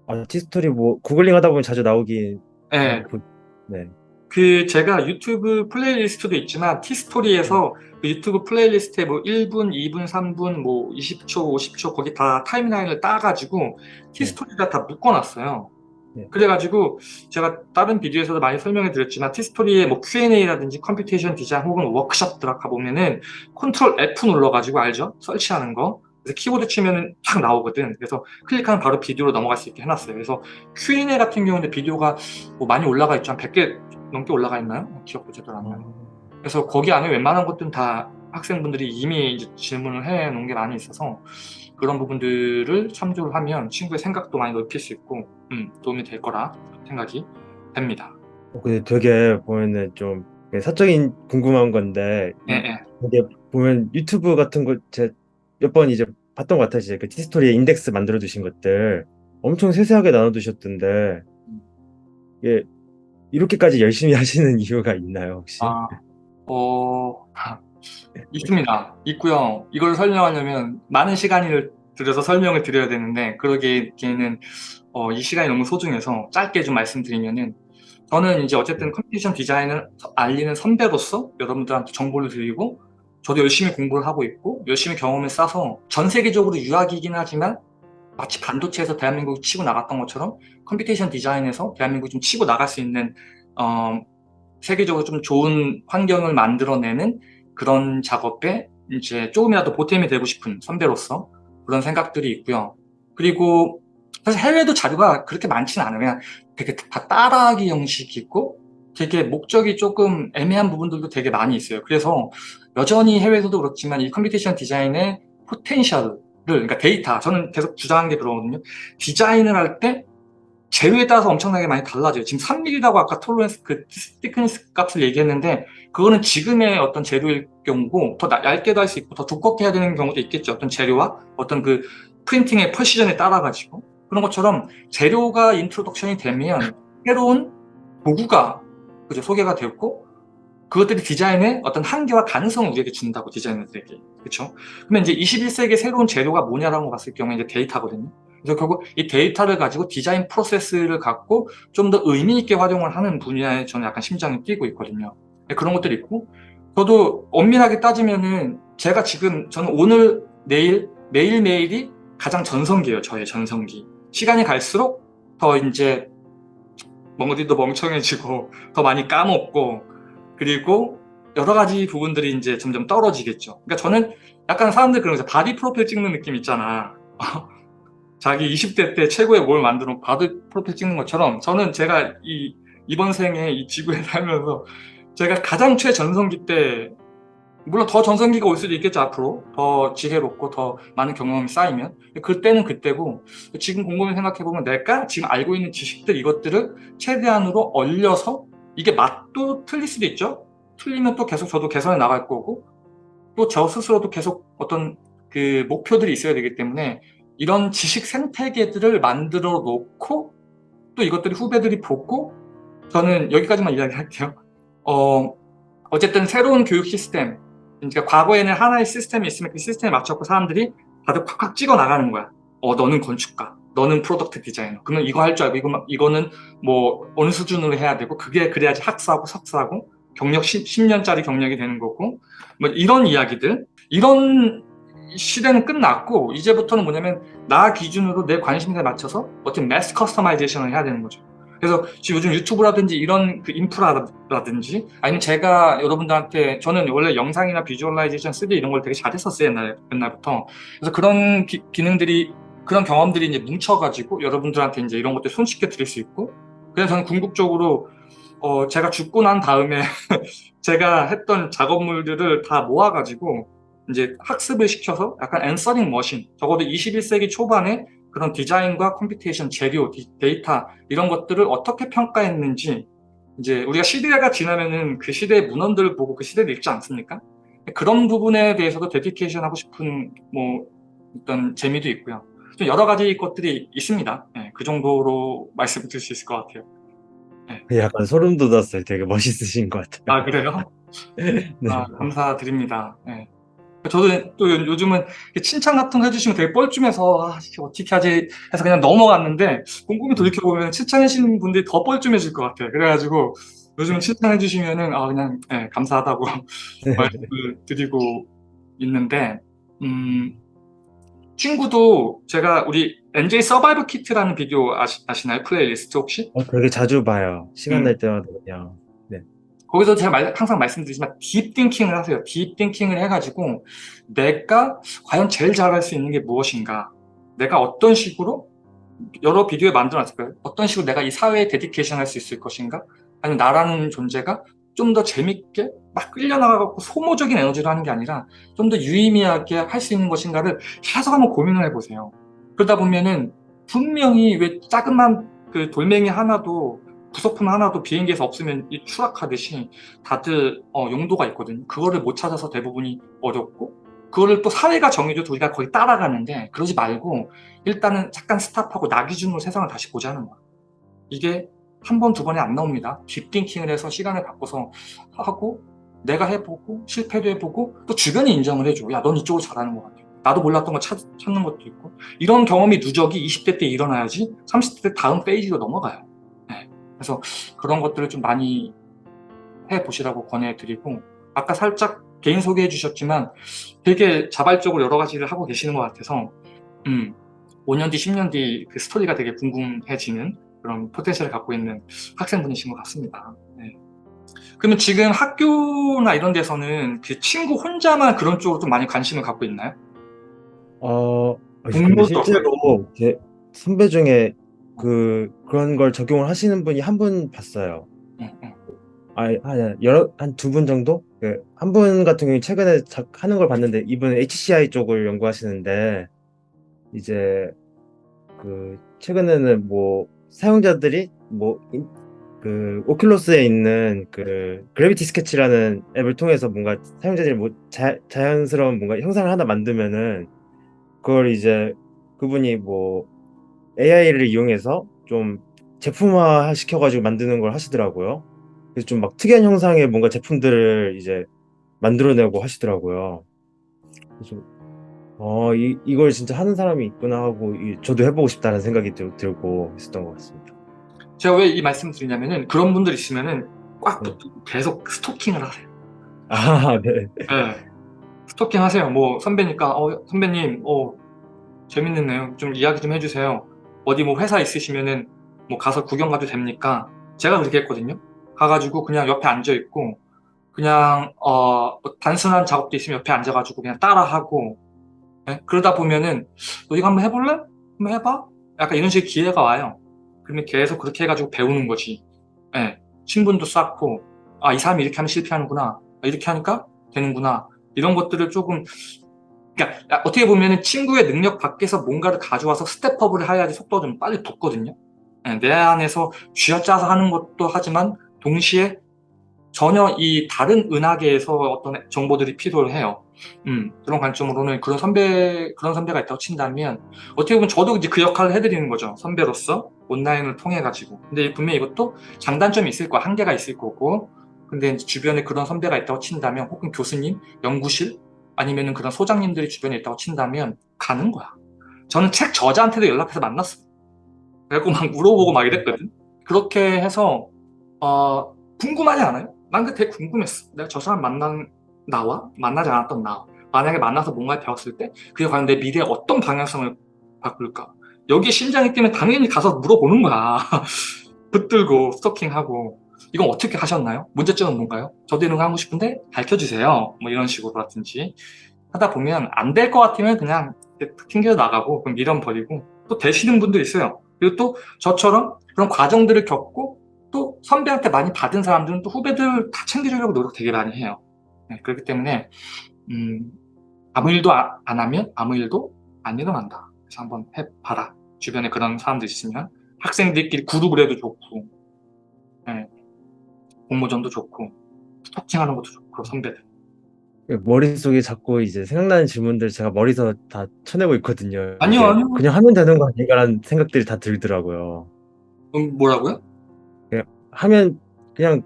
아, 티스토리 뭐 구글링 하다 보면 자주 나오긴. 네. 보- 네. 그 제가 유튜브 playlist도 있지만 T스토리에서 그 유튜브 playlist에 뭐 1분, 2분, 3분, 뭐 20초, 50초 거기 다 timeline을 따가지고 T스토리가 다 묶어놨어요. 네. 그래가지고 제가 다른 비디오에서도 많이 설명해 드렸지만 티스토리의 뭐 Q&A라든지 computation design 혹은 워크숍 들어가 보면은 Control F 눌러가지고 알죠? search하는 거. 그래서 키워드 치면은 쫙 나오거든. 그래서 클릭하면 바로 비디오로 넘어갈 수 있게 해놨어요. 그래서 Q&A 같은 경우는 비디오가 뭐 많이 올라가 있죠. 한 100개 넘게 올라가 있나요? 기억도 제대로 안 나요. 그래서 거기 안에 웬만한 것들은 다 학생분들이 이미 질문을 해 놓은 게 많이 있어서 그런 부분들을 참조를 하면 친구의 생각도 많이 넓힐 수 있고 음, 도움이 될 거라 생각이 됩니다. 어, 근데 되게 보면은 좀 사적인 궁금한 건데 예, 예. 이게 보면 유튜브 같은 거 제 몇 번 이제 봤던 것 같아요. 이제 그 티스토리에 인덱스 만들어 두신 것들 엄청 세세하게 나눠 두셨던데 이게 이렇게까지 열심히 하시는 이유가 있나요, 혹시? 아, 어, 있습니다. 있고요. 이걸 설명하려면 많은 시간을 들여서 설명을 드려야 되는데 그러기에는 어, 이 시간이 너무 소중해서 짧게 좀 말씀드리면은 저는 이제 어쨌든 computation design을 알리는 선배로서 여러분들한테 정보를 드리고 저도 열심히 공부를 하고 있고 열심히 경험을 쌓아서 전 세계적으로 유학이긴 하지만 마치 반도체에서 대한민국이 치고 나갔던 것처럼 computation design에서 대한민국이 좀 치고 나갈 수 있는 어, 세계적으로 좀 좋은 환경을 만들어내는 그런 작업에 이제 조금이라도 보탬이 되고 싶은 선배로서 그런 생각들이 있고요. 그리고 사실 해외도 자료가 그렇게 많지는. 그냥 되게 다 따라하기 형식이 있고 되게 목적이 조금 애매한 부분들도 되게 많이 있어요. 그래서 여전히 해외에서도 그렇지만 이 computation design의 potential을 그러니까 데이터 저는 계속 주장하는 게 그러거든요. 디자인을 할 때 재료에 따라서 엄청나게 많이 달라져요. 지금 3mm라고 아까 tolerance 그 thickness 값을 얘기했는데 그거는 지금의 어떤 재료일 경우고 더 얇게도 할 수 있고 더 두껍게 해야 되는 경우도 있겠죠. 어떤 재료와 어떤 그 printing의 precision에 따라 가지고 그런 것처럼 재료가 introduction이 되면 새로운 도구가 그죠 소개가 되었고 그것들이 디자인의 어떤 한계와 가능성을 우리에게 준다고 디자이너들에게 그렇죠? 그러면 이제 21세기의 새로운 재료가 뭐냐라고 봤을 경우에 이제 데이터거든요. 그래서 결국 이 데이터를 가지고 디자인 프로세스를 갖고 좀 더 의미 있게 활용을 하는 분야에 저는 약간 심장이 뛰고 있거든요. 네, 그런 것들이 있고 저도 엄밀하게 따지면은 제가 지금 저는 오늘 내일 매일매일이 가장 전성기예요. 저의 전성기. 시간이 갈수록 더 이제 머리도 멍청해지고 더 많이 까먹고 그리고 여러 가지 부분들이 이제 점점 떨어지겠죠. 그러니까 저는 약간 사람들 거죠. 바디 프로필 찍는 느낌 있잖아. 자기 20대 때 최고의 뭘 만들어 바디 프로필 찍는 것처럼 저는 제가 이 이번 생에 이 지구에 살면서 제가 가장 최전성기 때 물론 더 전성기가 올 수도 있겠죠 앞으로. 더 지혜롭고 더 많은 경험이 쌓이면. 그때는 그때고 지금 곰곰이 생각해보면 내가 지금 알고 있는 지식들 이것들을 최대한으로 얼려서 이게 맛도 틀릴 수도 있죠. 틀리면 또 계속 저도 개선해 나갈 거고 또 저 스스로도 계속 어떤 그 목표들이 있어야 되기 때문에 이런 지식 생태계들을 만들어 놓고 또 이것들이 후배들이 보고 저는 여기까지만 이야기할게요. 어, 어쨌든 새로운 교육 시스템 그러니까 과거에는 하나의 시스템이 있으면 그 시스템에 맞춰서 사람들이 다들 콱콱 찍어 나가는 거야. 어 너는 건축가 너는 product 디자이너. 그러면 이거 할 줄 알고 이거, 이거는 뭐 어느 수준으로 해야 되고 그게 그래야지 학사하고 석사하고 경력 10, 10년짜리 경력이 되는 거고 뭐 이런 이야기들 이런 시대는 끝났고 이제부터는 뭐냐면 나 기준으로 내 관심사에 맞춰서 어떤 mass customization을 해야 되는 거죠. 그래서 지금 요즘 유튜브라든지 이런 그 인프라라든지 아니면 제가 여러분들한테 저는 원래 영상이나 visualization 3D 이런 걸 되게 잘했었어요 옛날, 옛날부터. 그래서 그런 기, 기능들이 그런 경험들이 이제 뭉쳐가지고 여러분들한테 이제 이런 것들 손쉽게 드릴 수 있고 그래서 저는 궁극적으로 어 제가 죽고 난 다음에 제가 했던 작업물들을 다 모아가지고 이제 학습을 시켜서 약간 answering machine 적어도 21세기 초반에 그런 디자인과 computation, 재료, 데이터 이런 것들을 어떻게 평가했는지 이제 우리가 시대가 지나면은 그 시대의 문헌들을 보고 그 시대를 읽지 않습니까? 그런 부분에 대해서도 데디케이션 하고 싶은 뭐 어떤 재미도 있고요. 좀 여러 가지 것들이 있습니다. 네, 그 정도로 말씀드릴 수 있을 것 같아요. 네. 약간 소름 돋았어요. 되게 멋있으신 것 같아요. 아 그래요? 네. 아, 감사드립니다. 네. 저도 또 요즘은 칭찬 같은 거 해주시면 되게 뻘쭘해서 아, 어떻게 하지 해서 그냥 넘어갔는데 꼼꼼히 돌이켜보면 칭찬해주시는 분들이 더 뻘쭘해질 것 같아요. 그래가지고 요즘 칭찬해주시면 은 아 그냥 네, 감사하다고 말씀을 드리고 있는데 음, 친구도 제가 우리 NJ survival kit라는 비디오 아시, 아시 나요? 플레이리스트 혹시? 어, 되게 자주 봐요. 시간 음. 날 때마다 그냥. 거기서 제가 말- 항상 말씀드리지만 deep thinking을 하세요. deep thinking을 해가지고 내가 과연 제일 잘할 수 있는 게 무엇인가? 내가 어떤 식으로 여러 비디오에 만들어놨을 거예요. 어떤 식으로 내가 이 사회에 데디케이션 할 수 있을 것인가? 아니면 나라는 존재가 좀 더 재밌게 막 끌려나가고 소모적인 에너지로 하는 게 아니라 좀 더 유의미하게 할 수 있는 것인가를 계속 한번 고민을 해보세요. 그러다 보면은 분명히 왜 작은만 그 돌멩이 하나도 부속품 하나도 비행기에서 없으면 이 추락하듯이 다들 어, 용도가 있거든요. 그거를 못 찾아서 대부분이 어렵고 그거를 또 사회가 정해줘도 우리가 거의 따라가는데 그러지 말고 일단은 잠깐 stop하고 나 기준으로 세상을 다시 보자는 거야. 이게 한 번, 두 번에 안 나옵니다. deep thinking을 해서 시간을 바꿔서 하고 내가 해보고 실패도 해보고 또 주변이 인정을 해줘. 야, 넌 이쪽으로 잘하는 것 같아. 나도 몰랐던 거 찾, 찾는 것도 있고 이런 경험이 누적이 20대 때 일어나야지 30대 때 다음 페이지로 넘어가요. 네. 그래서 그런 것들을 좀 많이 해보시라고 권해드리고 아까 살짝 개인 소개해 주셨지만 되게 자발적으로 여러 가지를 하고 계시는 것 같아서 음, 5년 뒤, 10년 뒤 그 스토리가 되게 궁금해지는 그런 포텐셜을 갖고 있는 학생분이신 것 같습니다. 네. 그러면 지금 학교나 이런 데서는 그 친구 혼자만 그런 쪽으로 좀 많이 관심을 갖고 있나요? 어, 실제로 제 선배 중에 그 그런 걸 적용을 하시는 분이 한 분 봤어요. 응, 응. 아, 한 여러 한 두 분 정도? 그 한 분 같은 경우에 최근에 자- 하는 걸 봤는데 이분은 HCI 쪽을 연구하시는데 이제 그 최근에는 뭐 사용자들이 뭐 그 오큘러스에 있는 그 그래비티 스케치라는 앱을 통해서 뭔가 사용자들이 뭐 자, 자연스러운 뭔가 형상을 하나 만들면은 그걸 이제 그분이 뭐 AI를 이용해서 좀 제품화 시켜가지고 만드는 걸 하시더라고요. 그래서 좀 막 특이한 형상의 뭔가 제품들을 이제 만들어내고 하시더라고요. 그래서 어, 이, 이걸 진짜 하는 사람이 있구나 하고 이- 저도 해보고 싶다는 생각이 들, 들고 있었던 것 같습니다. 제가 왜 이 말씀을 드리냐면은 그런 분들 있으면은 꽉 네. 계속 스토킹을 하세요. 아, 네. 네. 스토킹 하세요. 뭐 선배니까 어 선배님 어 재밌는 내용 좀 이야기 좀 해주세요. 어디 뭐 회사 있으시면은 뭐 가서 구경 가도 됩니까? 제가 그렇게 했거든요. 가가지고 그냥 옆에 앉아 있고 그냥 어 뭐 단순한 작업도 있으면 옆에 앉아가지고 그냥 따라하고 예? 그러다 보면은 너 이거 한번 해볼래? 한번 해봐. 약간 이런 식의 기회가 와요. 그러면 계속 그렇게 해가지고 배우는 거지. 예. 친분도 쌓고 아 이 사람이 이렇게 하면 실패하는구나. 아, 이렇게 하니까 되는구나. 이런 것들을 조금 그러니까 야, 어떻게 보면은 친구의 능력 밖에서 뭔가를 가져와서 스텝업을 해야지 속도가 좀 빨리 붙거든요. 예, 내 안에서 쥐어짜서 하는 것도 하지만 동시에 전혀 이 다른 은하계에서 어떤 정보들이 필요해요. 음, 그런 관점으로는 그런 선배 그런 선배가 있다고 친다면 어떻게 보면 저도 이제 그 역할을 해드리는 거죠. 선배로서 온라인을 통해 가지고. 근데 분명히 이것도 장단점이 있을 거야, 한계가 있을 거고. 근데 주변에 그런 선배가 있다고 친다면 혹은 교수님, 연구실 아니면은 그런 소장님들이 주변에 있다고 친다면 가는 거야. 저는 책 저자한테도 연락해서 만났어. 그래갖고 막 물어보고 막 이랬거든. 그렇게 해서 어, 궁금하지 않아요? 난 되게 궁금했어. 내가 저 사람 만난 나와 만나지 않았던 나 만약에 만나서 뭔가를 배웠을 때 그게 과연 내 미래에 어떤 방향성을 바꿀까? 여기에 심장이 뛰면 당연히 가서 물어보는 거야. 붙들고 스토킹하고 이건 어떻게 하셨나요? 문제점은 뭔가요? 저도 이런 거 하고 싶은데 가르쳐주세요. 뭐 이런 식으로라든지 하다 보면 안 될 것 같으면 그냥 튕겨 나가고 그럼 미련 버리고 또 되시는 분도 있어요. 그리고 또 저처럼 그런 과정들을 겪고 또 선배한테 많이 받은 사람들은 또 후배들 다 챙겨주려고 노력 되게 많이 해요. 네, 그렇기 때문에 음, 아무 일도 아- 안 하면 아무 일도 안 일어난다. 그래서 한번 해봐라. 주변에 그런 사람들 있으면 학생들끼리 그룹을 해도 좋고 네, 공모전도 좋고 스토킹하는 것도 좋고 선배들. 머릿속에 자꾸 이제 생각나는 질문들 제가 머리에서 다 쳐내고 있거든요. 아니요, 아니요. 그냥 하면 되는 거 아닌가라는 생각들이 다 들더라고요. 음, 뭐라고요? 하면 그냥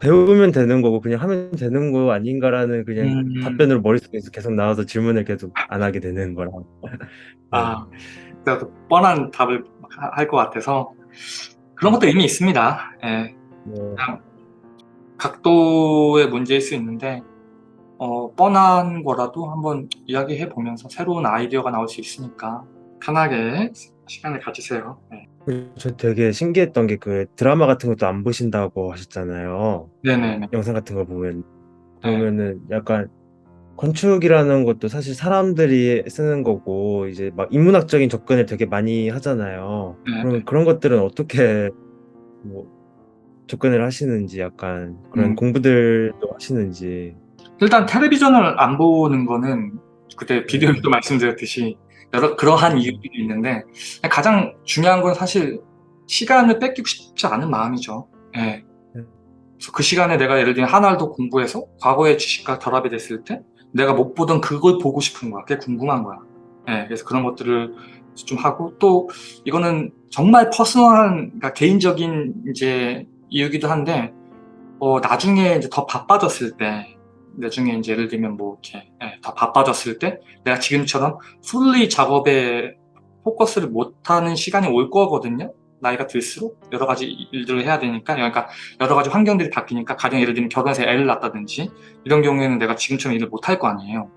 배우면 되는 거고 그냥 하면 되는 거 아닌가라는 그냥 음. 답변으로 머릿속에서 계속 나와서 질문을 계속 안 하게 되는 거라. 아, 제가 또 뻔한 답을 할 것 같아서 그런 것도 이미 있습니다. 예, 네. 각도의 문제일 수 있는데 어, 뻔한 거라도 한번 이야기해 보면서 새로운 아이디어가 나올 수 있으니까 편하게 시간을 가지세요. 네. 저 되게 신기했던 게 그 드라마 같은 것도 안 보신다고 하셨잖아요. 네네네. 영상 같은 걸 보면 네. 보면은 약간 건축이라는 것도 사실 사람들이 쓰는 거고 이제 막 인문학적인 접근을 되게 많이 하잖아요. 네, 그럼 네. 그런 것들은 어떻게 뭐 접근을 하시는지 약간 그런 음. 공부들도 하시는지 일단 텔레비전을 안 보는 거는 그때 비디오에도 말씀드렸듯이 여러 그러한 이유들이 있는데 가장 중요한 건 사실 시간을 뺏기고 싶지 않은 마음이죠. 예. 그래서 그 시간에 내가 예를 들면 하나를 더 공부해서 과거의 지식과 결합이 됐을 때 내가 못 보던 그걸 보고 싶은 거야. 그게 궁금한 거야. 예. 그래서 그런 것들을 좀 하고 또 이거는 정말 퍼스널한 그러니까 개인적인 이제 이유기도 한데 어, 나중에 이제 더 바빠졌을 때 나중에 이제 예를 들면 뭐 이렇게 예, 더 바빠졌을 때 내가 지금처럼 풀리 작업에 포커스를 못하는 시간이 올 거거든요. 나이가 들수록 여러 가지 일들을 해야 되니까 그러니까 여러 가지 환경들이 바뀌니까 가령 예를 들면 결혼해서 애를 낳았다든지 이런 경우에는 내가 지금처럼 일을 못할 거 아니에요.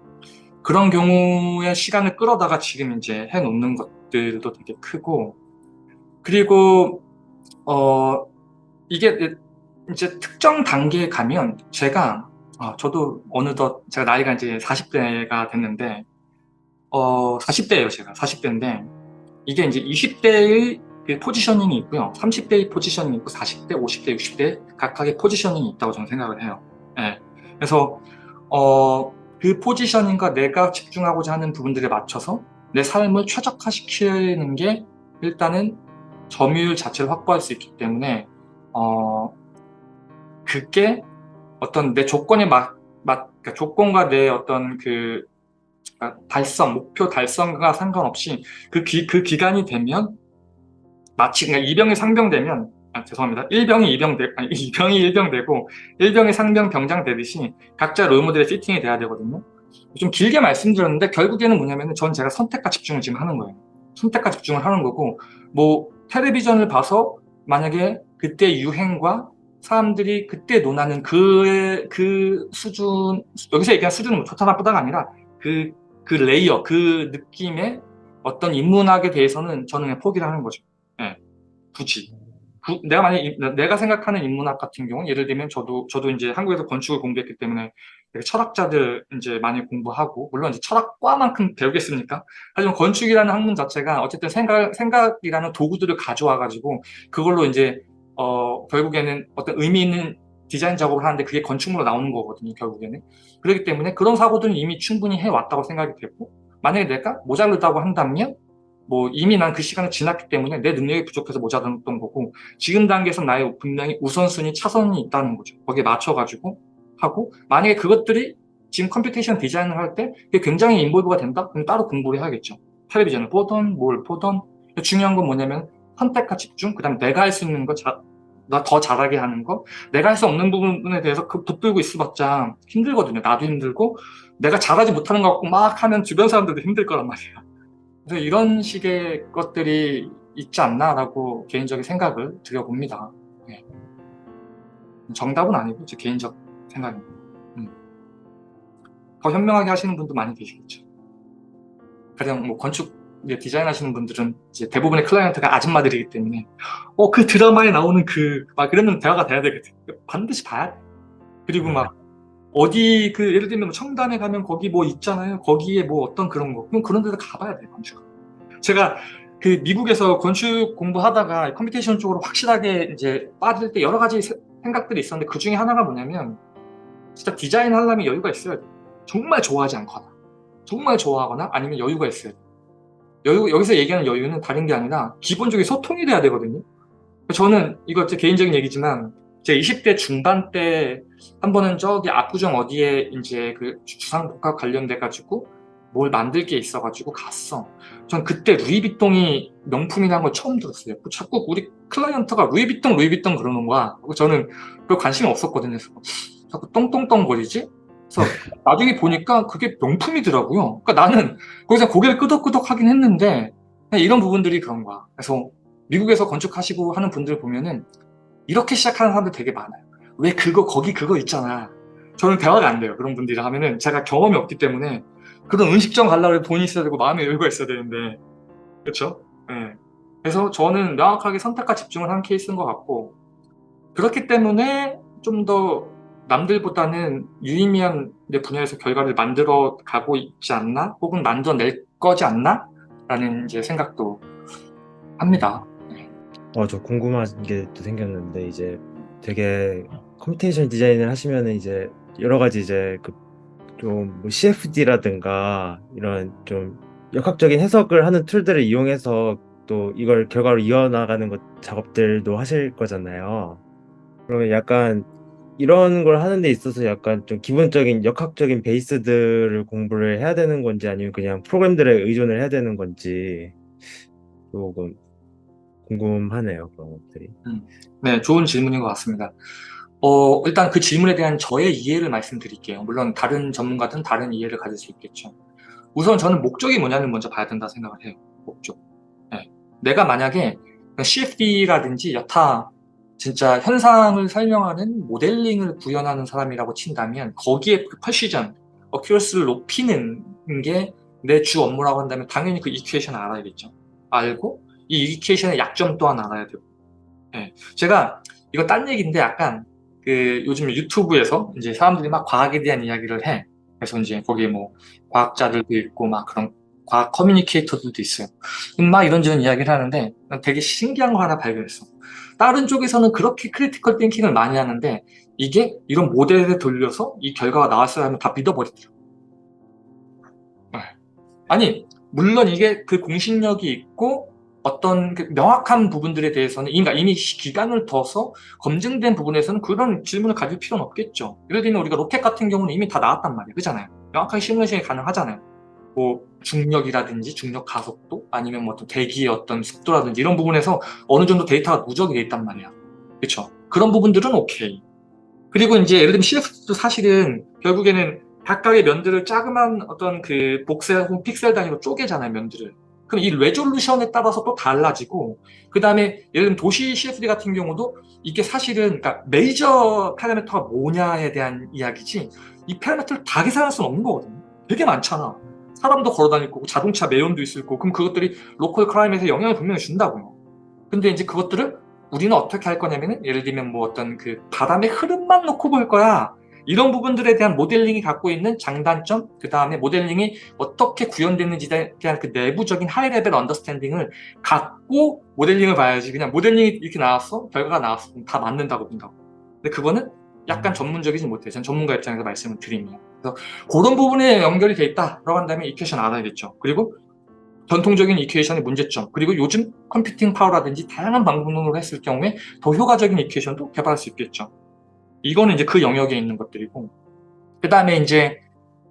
그런 경우에 시간을 끌어다가 지금 이제 해놓는 것들도 되게 크고 그리고 어 이게 이제 특정 단계에 가면 제가 아, 저도 어느덧 제가 나이가 이제 40대가 됐는데 어 40대예요 제가. 40대인데 이게 이제 20대의 그 포지셔닝이 있고요. 30대의 포지셔닝이 있고 40대, 50대, 60대 각각의 포지셔닝이 있다고 저는 생각을 해요. 예. 그래서 어, 그 포지셔닝과 내가 집중하고자 하는 부분들에 맞춰서 내 삶을 최적화시키는 게 일단은 점유율 자체를 확보할 수 있기 때문에 어, 그게 어떤 내 조건에 맞, 맞 그러니까 조건과 내 어떤 그 그러니까 달성, 목표 달성과 상관없이 그, 기, 그 기간이 되면 마치 그러니까 이병이 상병되면 아, 죄송합니다. 일병이 이병 되, 아니, 이병이 일병 되고 일병이 상병 병장 되듯이 각자 롤모델의 피팅이 돼야 되거든요. 좀 길게 말씀드렸는데 결국에는 뭐냐면 전 제가 선택과 집중을 지금 하는 거예요. 선택과 집중을 하는 거고 뭐 텔레비전을 봐서 만약에 그때 유행과 사람들이 그때 논하는 그, 그 수준, 여기서 얘기한 수준은 뭐 좋다 나쁘다가 아니라 그, 그 layer, 그 느낌의 어떤 인문학에 대해서는 저는 포기를 하는 거죠. 예. 굳이. 구- 내가 만약 에 내가 생각하는 인문학 같은 경우는 예를 들면 저도 저도 이제 한국에서 건축을 공부했기 때문에 철학자들 이제 많이 공부하고 물론 이제 철학과만큼 배우겠습니까? 하지만 건축이라는 학문 자체가 어쨌든 생각 생각이라는 도구들을 가져와 가지고 그걸로 이제 어 결국에는 어떤 의미 있는 디자인 작업을 하는데 그게 건축물로 나오는 거거든요 결국에는. 그렇기 때문에 그런 사고들은 이미 충분히 해왔다고 생각이 되고 만약에 내가 모자르다고 한다면 뭐 이미 난 그 시간을 지났기 때문에 내 능력이 부족해서 모자랐던 거고 지금 단계에서 나의 분명히 우선순위 차선이 있다는 거죠. 거기에 맞춰가지고 하고 만약에 그것들이 지금 computation 디자인을 할 때 굉장히 involve가 된다? 그럼 따로 공부를 해야겠죠. 텔레비전을 보던 뭘 보던. 중요한 건 뭐냐면 선택과 집중 그 다음에 내가 할 수 있는 거 나 더 잘하게 하는 거 내가 할 수 없는 부분에 대해서 그 붙들고 있어봤자 힘들거든요 나도 힘들고 내가 잘하지 못하는 것 같고 막 하면 주변 사람들도 힘들 거란 말이야 그래서 이런 식의 것들이 있지 않나라고 개인적인 생각을 드려봅니다. 네. 정답은 아니고 제 개인적 생각입니다. 음. 더 현명하게 하시는 분도 많이 계시겠죠. 가령 뭐 건축 디자인 하시는 분들은 이제 대부분의 client가 아줌마들이기 때문에 어 그 드라마에 나오는 그막 그러면 대화가 돼야 되거든. 반드시 봐야 돼. 그리고 막 어디 그 예를 들면 뭐 청담에 가면 거기 뭐 있잖아요. 거기에 뭐 어떤 그런 거. 그럼 그런 데도 가봐야 돼요. 건축. 제가 그 미국에서 건축 공부하다가 computation 쪽으로 확실하게 이제 빠질 때 여러 가지 세- 생각들이 있었는데 그 중에 하나가 뭐냐면 진짜 디자인 하려면 여유가 있어야 돼. 정말 좋아하지 않거나 정말 좋아하거나 아니면 여유가 있어야 돼. 여유, 여기서 얘기하는 여유는 다른 게 아니라 기본적인 소통이 돼야 되거든요. 저는 이거 제 개인적인 얘기지만 제 20대 중반 때 한 번은 저기 압구정 어디에 이제 그 주상복합 관련돼 가지고 뭘 만들 게 있어 가지고 갔어. 전 그때 루이비통이 명품이라는 걸 처음 들었어요. 자꾸 우리 클라이언트가 루이비통 루이비통 그러는 거야. 저는 별 관심이 없었거든요. 자꾸 똥똥똥 거리지? 그래서 나중에 보니까 그게 명품이더라고요. 그러니까 나는 거기서 고개를 끄덕끄덕 하긴 했는데 이런 부분들이 그런 거야. 그래서 미국에서 건축하시고 하는 분들 보면은 이렇게 시작하는 사람들 되게 많아요. 왜 그거 거기 그거 있잖아. 저는 대화가 안 돼요. 그런 분들이랑 하면은 제가 경험이 없기 때문에 그런 음식점 해도 돈이 있어야 되고 마음의 여유가 있어야 되는데 그렇죠? 네. 그래서 저는 명확하게 선택과 집중을 한 케이스인 것 같고 그렇기 때문에 좀더 남들보다는 유의미한 내 분야에서 결과를 만들어 가고 있지 않나? 혹은 만들어낼 거지 않나? 라는 이제 생각도 합니다. 어, 저 궁금한 게 또 생겼는데 이제 되게 computation 디자인을 하시면은 이제 여러 가지 이제 그좀 뭐 CFD라든가 이런 좀 역학적인 해석을 하는 툴들을 이용해서 또 이걸 결과로 이어나가는 것 작업들도 하실 거잖아요. 그러면 약간 이런 걸 하는 데 있어서 약간 좀 기본적인 역학적인 베이스들을 공부를 해야 되는 건지 아니면 그냥 프로그램들에 의존을 해야 되는 건지 조금 궁금하네요, 그런 것들이. 네, 좋은 질문인 것 같습니다. 어, 일단 그 질문에 대한 저의 이해를 말씀드릴게요. 물론 다른 전문가든 다른 이해를 가질 수 있겠죠. 우선 저는 목적이 뭐냐를 먼저 봐야 된다 생각을 해요. 목적. 네. 내가 만약에 CFD라든지 여타 진짜 현상을 설명하는 모델링을 구현하는 사람이라고 친다면 거기에 그 퍼시전, 어큐러스를 높이는 게 내 주 업무라고 한다면 당연히 그 이퀘이션을 알아야겠죠. 알고 이 이케이션의 약점 또한 알아야 되고 예. 제가 이거 딴 얘기인데 약간 그 요즘 유튜브에서 이제 사람들이 막 과학에 대한 이야기를 해 그래서 이제 거기에 뭐 과학자들도 있고 막 그런 과학 communicator들도 있어요 막 이런저런 이야기를 하는데 난 되게 신기한 거 하나 발견했어 다른 쪽에서는 그렇게 critical thinking을 많이 하는데 이게 이런 모델에 돌려서 이 결과가 나왔어야 하면 다 믿어버리더라고 예. 아니 물론 이게 그 공신력이 있고 어떤 그 명확한 부분들에 대해서는 그러니까 이미 기간을 둬서 검증된 부분에서는 그런 질문을 가질 필요는 없겠죠. 예를 들면 우리가 로켓 같은 경우는 이미 다 나왔단 말이에요. 그잖아요. 명확하게 시뮬레이션이 가능하잖아요. 뭐 중력이라든지 중력 가속도 아니면 뭐 어떤 대기의 어떤 속도라든지 이런 부분에서 어느 정도 데이터가 누적이 돼 있단 말이야. 그렇죠? 그런 부분들은 오케이. 그리고 이제 예를 들면 CF도 사실은 결국에는 각각의 면들을 자그만 어떤 그 복셀 혹은 픽셀 단위로 쪼개잖아요, 면들을. 그럼 이 레졸루션에 따라서 또 달라지고 그 다음에 예를 들면 도시 CFD 같은 경우도 이게 사실은 그러니까 메이저 파라미터가 뭐냐에 대한 이야기지 이 parameter를 다 계산할 수는 없는 거거든요 되게 많잖아 사람도 걸어다닐 거고 자동차 매연도 있을 거고 그럼 그것들이 local climate에서 영향을 분명히 준다고요 근데 이제 그것들을 우리는 어떻게 할 거냐면은 예를 들면 뭐 어떤 그 바람의 흐름만 놓고 볼 거야 이런 부분들에 대한 모델링이 갖고 있는 장단점, 그 다음에 모델링이 어떻게 구현됐는지에 대한 그 내부적인 high level understanding을 갖고 모델링을 봐야지 그냥 모델링이 이렇게 나왔어? 결과가 나왔어? 다 맞는다고 본다고. 근데 그거는 약간 전문적이지 못해요. 전 전문가 입장에서 말씀을 드리면. 그래서 그런 부분에 연결이 돼 있다라고 한다면 equation 알아야겠죠. 그리고 전통적인 equation의 문제점, 그리고 요즘 computing power라든지 다양한 방법으로 했을 경우에 더 효과적인 equation도 개발할 수 있겠죠. 이거는 이제 그 영역에 있는 것들이고 그 다음에 이제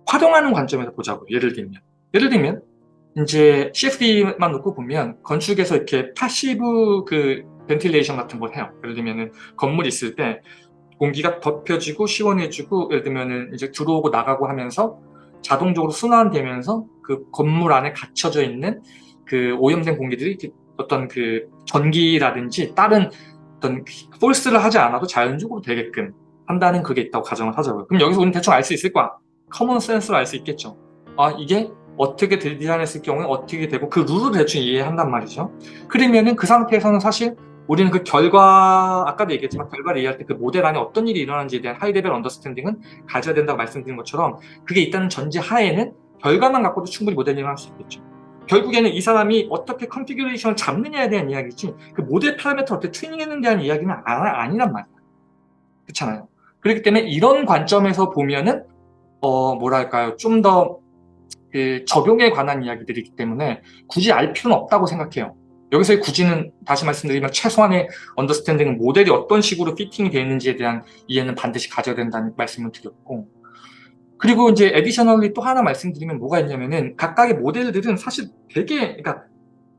활용하는 관점에서 보자고 예를 들면 예를 들면 이제 CFD만 놓고 보면 건축에서 이렇게 passive 그 ventilation 같은 걸 해요 예를 들면은 건물 있을 때 공기가 덥혀지고 시원해지고 예를 들면은 이제 들어오고 나가고 하면서 자동적으로 순환되면서 그 건물 안에 갇혀져 있는 그 오염된 공기들이 어떤 그 전기라든지 다른 어떤 force를 하지 않아도 자연적으로 되게끔 한다는 그게 있다고 가정을 하자고요. 그럼 여기서 우리는 대충 알 수 있을 거야. common sense로 알 수 있겠죠. 아 이게 어떻게 디자인했을 경우에 어떻게 되고 그 룰을 대충 이해한단 말이죠. 그러면은 그 상태에서는 사실 우리는 그 결과 아까도 얘기했지만 결과를 이해할 때 그 모델 안에 어떤 일이 일어나는지에 대한 high level understanding은 가져야 된다고 말씀드린 것처럼 그게 있다는 전제 하에는 결과만 갖고도 충분히 모델링을 할 수 있겠죠. 결국에는 이 사람이 어떻게 configuration을 잡느냐에 대한 이야기지 그 모델 파라미터 어떻게 튜닝했는 데 대한 이야기는 아, 아니란 말이야. 그렇잖아요. 그렇기 때문에 이런 관점에서 보면은 어 뭐랄까요 좀더 그 적용에 관한 이야기들이기 때문에 굳이 알 필요는 없다고 생각해요. 여기서의 굳이는 다시 말씀드리면 최소한의 understanding은 모델이 어떤 식으로 fitting이 되어 있는지에 대한 이해는 반드시 가져야 된다는 말씀을 드렸고 그리고 이제 additionally 또 하나 말씀드리면 뭐가 있냐면은 각각의 모델들은 사실 되게 그러니까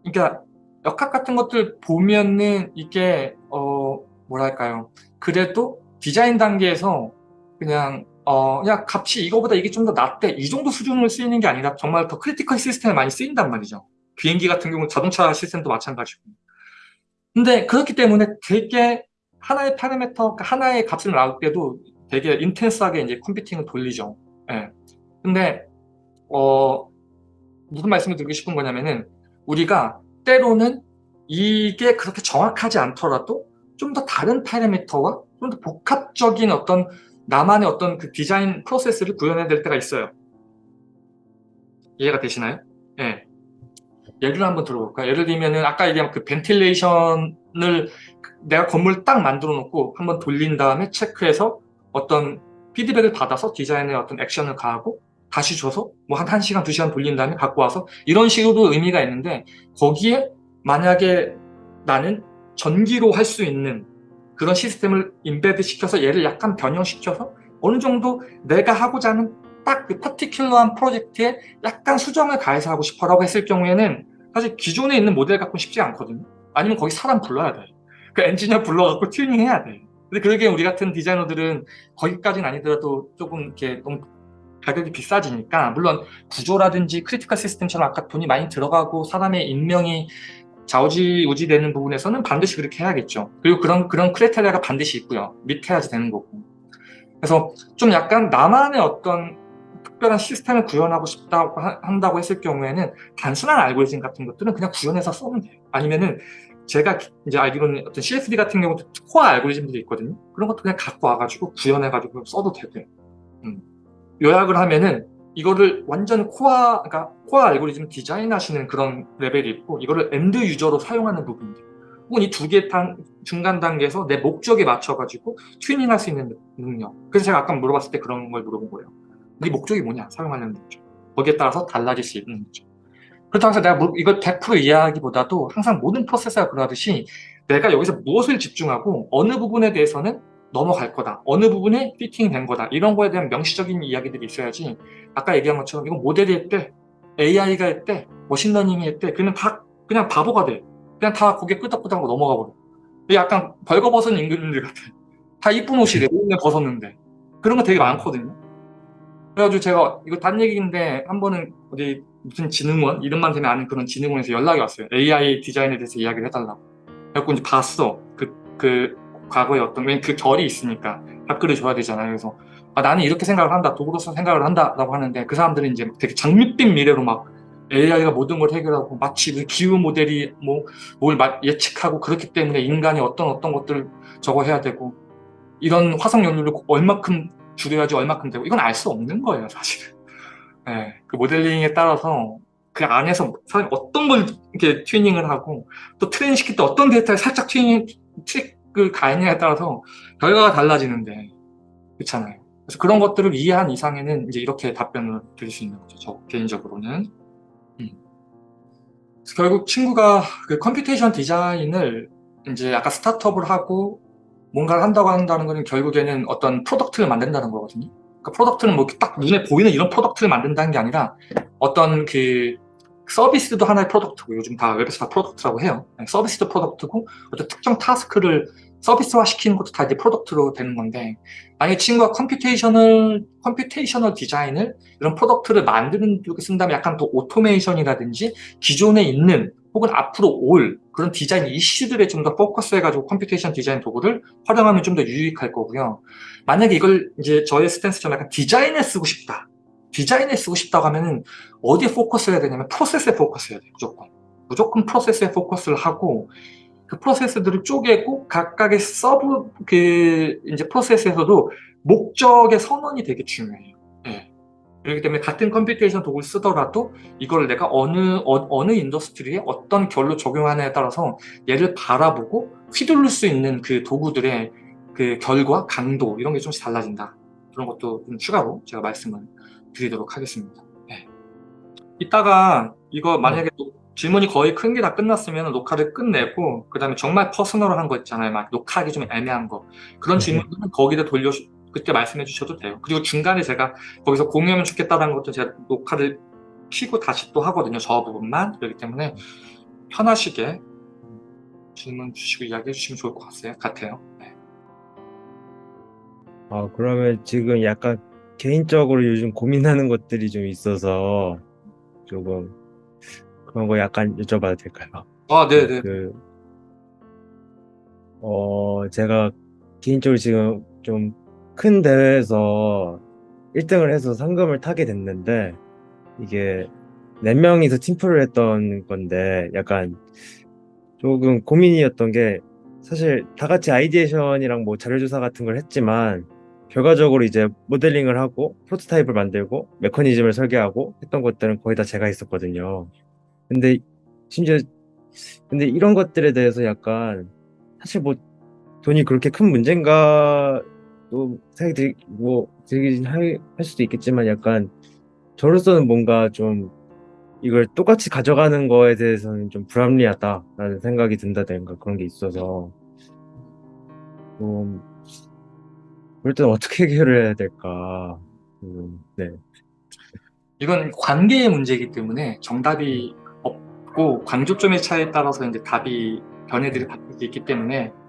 그러니까 역학 같은 것들 보면은 이게 어 뭐랄까요? 그래도 디자인 단계에서 그냥 어, 야 값이 이거보다 이게 좀 더 낫대. 이 정도 수준으로 쓰이는 게 아니라 정말 더 critical system에 많이 쓰인단 말이죠 비행기 같은 경우는 자동차 시스템도 마찬가지고 근데 그렇기 때문에 되게 하나의 파라메터 하나의 값을 나올 때도 되게 intense하게 이제 computing을 돌리죠. 예. 근데 어 무슨 말씀을 드리고 싶은 거냐면은 우리가 때로는 이게 그렇게 정확하지 않더라도 좀 더 다른 파라미터와 좀 더 복합적인 어떤 나만의 어떤 그 디자인 프로세스를 구현해야 될 때가 있어요. 이해가 되시나요? 예. 예를 한번 들어볼까요? 예를 들면은 아까 얘기한 그 ventilation을 내가 건물 딱 만들어 놓고 한번 돌린 다음에 체크해서 어떤 피드백을 받아서 디자인에 어떤 액션을 가하고 다시 줘서 뭐 한 1시간, 2시간 돌린 다음에 갖고 와서 이런 식으로 의미가 있는데 거기에 만약에 나는 전기로 할 수 있는 그런 시스템을 embed 시켜서 얘를 약간 변형시켜서 어느 정도 내가 하고자 하는 딱 그 particular한 프로젝트에 약간 수정을 가해서 하고 싶어라고 했을 경우에는 사실 기존에 있는 모델 갖고는 쉽지 않거든요. 아니면 거기 사람 불러야 돼. 그 엔지니어 불러갖고 튜닝 해야 돼. 근데 그러기에 우리 같은 디자이너들은 거기까지는 아니더라도 조금 이렇게 너무 가격이 비싸지니까 물론 구조라든지 critical system처럼 아까 돈이 많이 들어가고 사람의 인명이 좌우지우지 되는 부분에서는 반드시 그렇게 해야겠죠. 그리고 그런 그런 criteria가 반드시 있고요. 밑에야지 되는 거고. 그래서 좀 약간 나만의 어떤 특별한 시스템을 구현하고 싶다고 하- 한다고 했을 경우에는 단순한 알고리즘 같은 것들은 그냥 구현해서 쓰면 돼요. 아니면은 제가 이제 알기로는 어떤 CFD 같은 경우도 코어 알고리즘들이 있거든요. 그런 것도 그냥 갖고 와가지고 구현해가지고 써도 되고요. 음. 요약을 하면은 이거를 완전 코어, 그러니까 코어 알고리즘 디자인하시는 그런 레벨이 있고 이거를 end user로 사용하는 부분들 혹은 이 두개 중간 단계에서 내 목적에 맞춰가지고 튜닝할 수 있는 능력 그래서 제가 아까 물어봤을 때 그런 걸 물어본 거예요 네 목적이 뭐냐 사용하려는 목적 거기에 따라서 달라질 수 있는 거죠 그렇다고 해서 내가 뭐 이걸 100% 이해하기보다도 항상 모든 프로세스가 그러하듯이 내가 여기서 무엇을 집중하고 어느 부분에 대해서는 넘어갈 거다. 어느 부분에 fitting이 된 거다. 이런 거에 대한 명시적인 이야기들이 있어야지 아까 얘기한 것처럼 이거 모델이 했대, AI가 했대, machine learning이 했대. 그러면 다 그냥 바보가 돼. 그냥 다 고개 끄덕끄덕하고 넘어가 버려. 약간 벌거벗은 임금들 같아. 다 이쁜 옷이래. 옷에 벗었는데. 그런 거 되게 많거든요. 그래가지고 제가 이거 단 얘기인데 한 번은 어디 무슨 진흥원 이름만 되면 아는 그런 진흥원에서 연락이 왔어요. AI 디자인에 대해서 이야기를 해달라고. 그래갖고 이제 봤어. 그, 그 과거에 어떤 왜냐면 그 결이 있으니까 답글을 줘야 되잖아요. 그래서 아, 나는 이렇게 생각을 한다. 도구로서 생각을 한다 라고 하는데 그 사람들은 이제 되게 장밋빛 미래로 막 AI가 모든 걸 해결하고 마치 그 기후 모델이 뭐 뭘 예측하고 그렇기 때문에 인간이 어떤 어떤 것들을 저거 해야 되고 이런 화석 연료를 얼마큼 줄여야지 얼마큼 되고 이건 알 수 없는 거예요 사실. 네, 그 모델링에 따라서 그 안에서 사실 어떤 걸 이렇게 튜닝을 하고 또 train 시킬 때 어떤 데이터를 살짝 튜닝 트릭을 가느냐에 따라서 결과가 달라지는데 그렇잖아요. 그래서 그런 것들을 이해한 이상에는 이제 이렇게 답변을 드릴 수 있는 거죠. 저 개인적으로는. 음. 결국 친구가 그 computation design을 이제 약간 스타트업을 하고 뭔가를 한다고 한다는 거는 결국에는 어떤 product를 만든다는 거거든요. 그러니까 product는 뭐 딱 눈에 보이는 이런 product를 만든다는 게 아니라 어떤 그 서비스도 하나의 product고 요즘 다 웹에서 다 product라고 해요. 네, 서비스도 product고 어떤 특정 task를 서비스화 시키는 것도 다 이제 product로 되는 건데 만약에 친구가 computation을 computational design을 이런 product를 만드는 쪽에 쓴다면 약간 더 오토메이션이라든지 기존에 있는 혹은 앞으로 올 그런 디자인 이슈들에 좀 더 포커스해가지고 computation design 도구를 활용하면 좀 더 유익할 거고요. 만약에 이걸 이제 저의 stance처럼 약간 디자인에 쓰고 싶다. 디자인에 쓰고 싶다고 하면은 어디에 포커스 해야 되냐면 프로세스에 포커스 해야 돼요. 무조건. 무조건 프로세스에 포커스를 하고 그 프로세스들을 쪼개고 각각의 sub 그 이제 프로세스에서도 목적의 선언이 되게 중요해요. 예. 그렇기 때문에 같은 computation 도구를 쓰더라도 이걸 내가 어느 어, 느 industry에 어떤 결로 적용하느냐에 따라서 얘를 바라보고 휘둘릴 수 있는 그 도구들의 그 결과, 강도 이런 게 좀씩 달라진다. 그런 것도 좀 추가로 제가 말씀을 드리도록 하겠습니다. 네. 이따가 이거 만약에 네. 질문이 거의 큰 게 다 끝났으면 녹화를 끝내고 그 다음에 정말 personal한 거 있잖아요. 막 녹화하기 좀 애매한 거 그런 네. 질문들은 거기다 돌려 그때 말씀해 주셔도 돼요. 그리고 중간에 제가 거기서 공유하면 좋겠다는 것도 제가 녹화를 키고 다시 또 하거든요. 저 부분만 그렇기 때문에 편하시게 질문 주시고 이야기해 주시면 좋을 것 같아요. 같아요. 네. 아, 그러면 지금 약간 개인적으로 요즘 고민하는 것들이 좀 있어서 조금 그런 거 약간 여쭤봐도 될까요? 아, 네네. 그, 어, 제가 개인적으로 지금 좀 큰 대회에서 1등을 해서 상금을 타게 됐는데 이게 네 명이서 팀플을 했던 건데 약간 조금 고민이었던 게 사실 다 같이 아이디에이션이랑 뭐 자료조사 같은 걸 했지만 결과적으로 이제 모델링을 하고 프로토타입을 만들고 메커니즘을 설계하고 했던 것들은 거의 다 제가 했었거든요. 근데 심지어 근데 이런 것들에 대해서 약간 사실 뭐 돈이 그렇게 큰 문제인가 또 생각이 들, 뭐 들긴 할, 할 수도 있겠지만 약간 저로서는 뭔가 좀 이걸 똑같이 가져가는 거에 대해서는 좀 불합리하다라는 생각이 든다든가 그런 게 있어서. 좀 그럴 때는 어떻게 해결을 해야 될까? 음, 네. 이건 관계의 문제이기 때문에 정답이 없고 관조점의 차이에 따라서 이제 답이 변해들이 바뀔 수 있기 때문에 또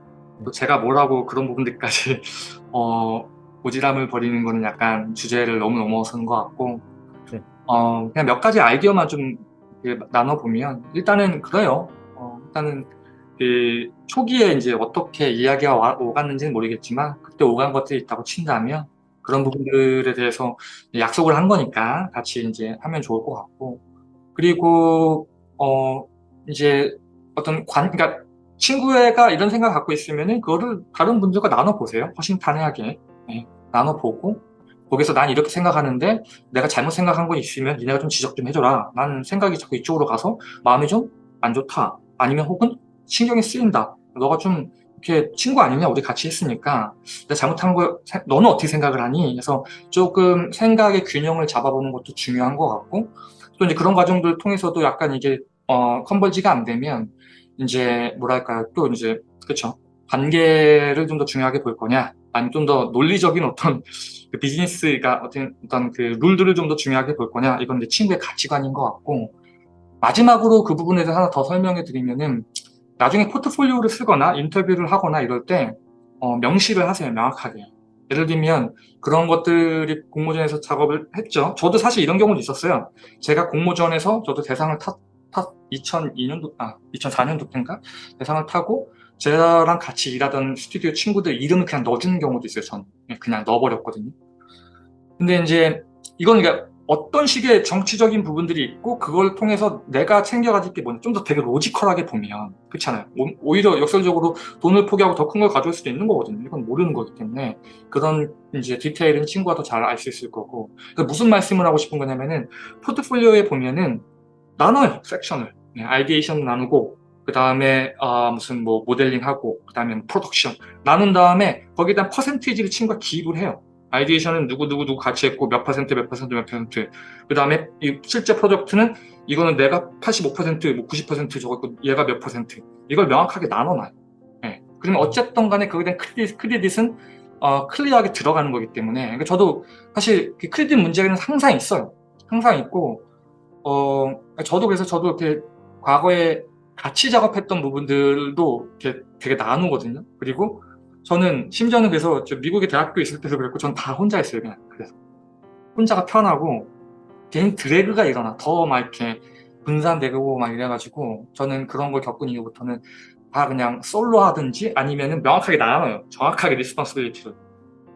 제가 뭐라고 그런 부분들까지 어, 오지랖을 버리는 거는 약간 주제를 너무 넘어서는 것 같고 네. 어, 그냥 몇 가지 아이디어만 좀 나눠보면 일단은 그래요. 어, 일단은 그 초기에 이제 어떻게 이야기가 와, 오갔는지는 모르겠지만 그때 오간 것들이 있다고 친다면 그런 부분들에 대해서 약속을 한 거니까 같이 이제 하면 좋을 것 같고 그리고 어 이제 어떤 관 그러니까 친구애가 이런 생각 갖고 있으면은 그거를 다른 분들과 나눠보세요. 허심탄회하게. 네, 나눠보고 거기서 난 이렇게 생각하는데 내가 잘못 생각한 거 있으면 니네가 좀 지적 좀 해줘라. 나는 생각이 자꾸 이쪽으로 가서 마음이 좀 안 좋다. 아니면 혹은 신경이 쓰인다. 너가 좀 이렇게 친구 아니냐? 우리 같이 했으니까 내가 잘못한 거 너는 어떻게 생각을 하니? 그래서 조금 생각의 균형을 잡아보는 것도 중요한 것 같고 또 이제 그런 과정들 통해서도 약간 이게 어 컨버지가 안 되면 이제 뭐랄까요? 또 이제 그쵸? 관계를 좀 더 중요하게 볼 거냐? 아니면 좀 더 논리적인 어떤 그 비즈니스가 어떤 어떤 그 룰들을 좀 더 중요하게 볼 거냐? 이건 이제 친구의 가치관인 것 같고 마지막으로 그 부분에 대해서 하나 더 설명해 드리면은 나중에 포트폴리오를 쓰거나 인터뷰를 하거나 이럴 때 어, 명시를 하세요 명확하게. 예를 들면 그런 것들이 공모전에서 작업을 했죠. 저도 사실 이런 경우도 있었어요. 제가 공모전에서 저도 대상을 탔, 탔 2002년도 아 2004년도 때인가? 대상을 타고 저랑 같이 일하던 스튜디오 친구들 이름을 그냥 넣어주는 경우도 있어요 전. 그냥 넣어버렸거든요. 근데 이제 이건 그러니까 어떤 식의 정치적인 부분들이 있고 그걸 통해서 내가 챙겨가질 게 뭐냐 좀 더 되게 로지컬하게 보면 그렇잖아요. 오히려 역설적으로 돈을 포기하고 더 큰 걸 가져올 수도 있는 거거든요. 이건 모르는 거기 때문에 그런 이제 디테일은 친구가 더 잘 알 수 있을 거고. 그러니까 무슨 말씀을 하고 싶은 거냐면은 포트폴리오에 보면은 나눠요 섹션을. 네, ideation 나누고 그 다음에 어, 무슨 뭐 모델링하고 그 다음에 프로덕션 나눈 다음에 거기에 대한 percentage를 친구가 기입을 해요. ideation은 누구누구 누구 같이 했고 몇 퍼센트 몇 퍼센트 몇 퍼센트. 그 다음에 실제 프로젝트는 이거는 내가 85%, 뭐 90% 적었고 얘가 몇 퍼센트. 이걸 명확하게 나눠놔요. 네. 그러면 어쨌든 간에 거기에 대한 크레딧, 크레딧은 어, 클리어하게 들어가는 거기 때문에 그러니까 저도 사실 그 크레딧 문제는 항상 있어요. 항상 있고 어, 저도 그래서 저도 이렇게 과거에 같이 작업했던 부분들도 이렇게 되게 나누거든요. 그리고 저는 심지어는 그래서 미국에 대학교 있을 때도 그랬고 전 다 혼자 했어요 그냥. 그래서 혼자가 편하고 개인 드래그가 일어나. 더 막 이렇게 분산되고 막 이래가지고 저는 그런 걸 겪은 이후부터는 다 그냥 솔로 하든지 아니면은 명확하게 나눠요. 정확하게 responsibility를.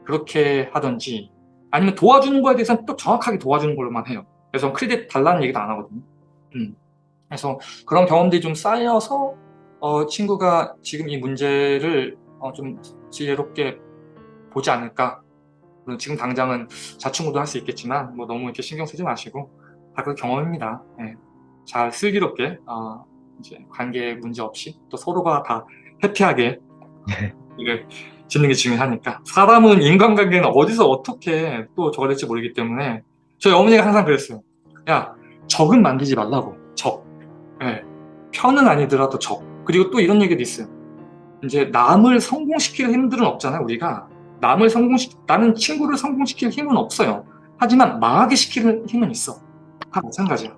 그렇게 하든지 아니면 도와주는 거에 대해서는 또 정확하게 도와주는 걸로만 해요 그래서 크레딧 달라는 얘기도 안 하거든요 음. 그래서 그런 경험들이 좀 쌓여서 어, 친구가 지금 이 문제를 어, 좀 지혜롭게 보지 않을까 물론 지금 당장은 자충우도 할 수 있겠지만 뭐 너무 이렇게 신경 쓰지 마시고 다 그 경험입니다 네. 잘 슬기롭게 어, 이제 관계 문제 없이 또 서로가 다 해피하게 이걸 짓는 게 중요하니까 사람은 인간관계는 어디서 어떻게 또 저거 될지 모르기 때문에 저희 어머니가 항상 그랬어요. 야 적은 만들지 말라고. 적. 네. 편은 아니더라도 적. 그리고 또 이런 얘기도 있어요. 이제 남을 성공시킬 힘들은 없잖아요 우리가. 남을 성공시 나는 친구를 성공시킬 힘은 없어요. 하지만 망하게 시키는 힘은 있어. 다 마찬가지야.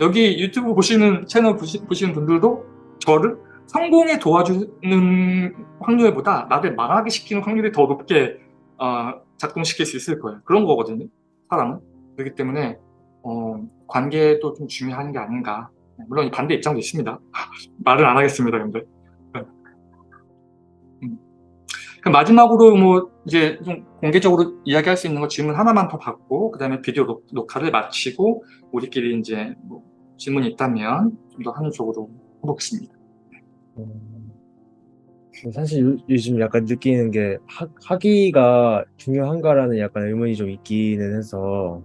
여기 유튜브 보시는 채널 보시, 보시는 분들도 저를 성공에 도와주는 확률보다 나를 망하게 시키는 확률이 더 높게 어, 작동시킬 수 있을 거예요. 그런 거거든요 사람은 그렇기 때문에 어, 관계도 좀 중요한 게 아닌가. 물론 반대 입장도 있습니다. 말을 안 하겠습니다 근데. 그 마지막으로 뭐 이제 좀 공개적으로 이야기할 수 있는 거 질문 하나만 더 받고 그 다음에 비디오 녹, 녹화를 마치고 우리끼리 이제 뭐 질문이 있다면 좀더 한쪽으로 해보겠습니다. 음, 사실 요, 요즘 약간 느끼는 게 학, 학위가 중요한가라는 약간 의문이 좀 있기는 해서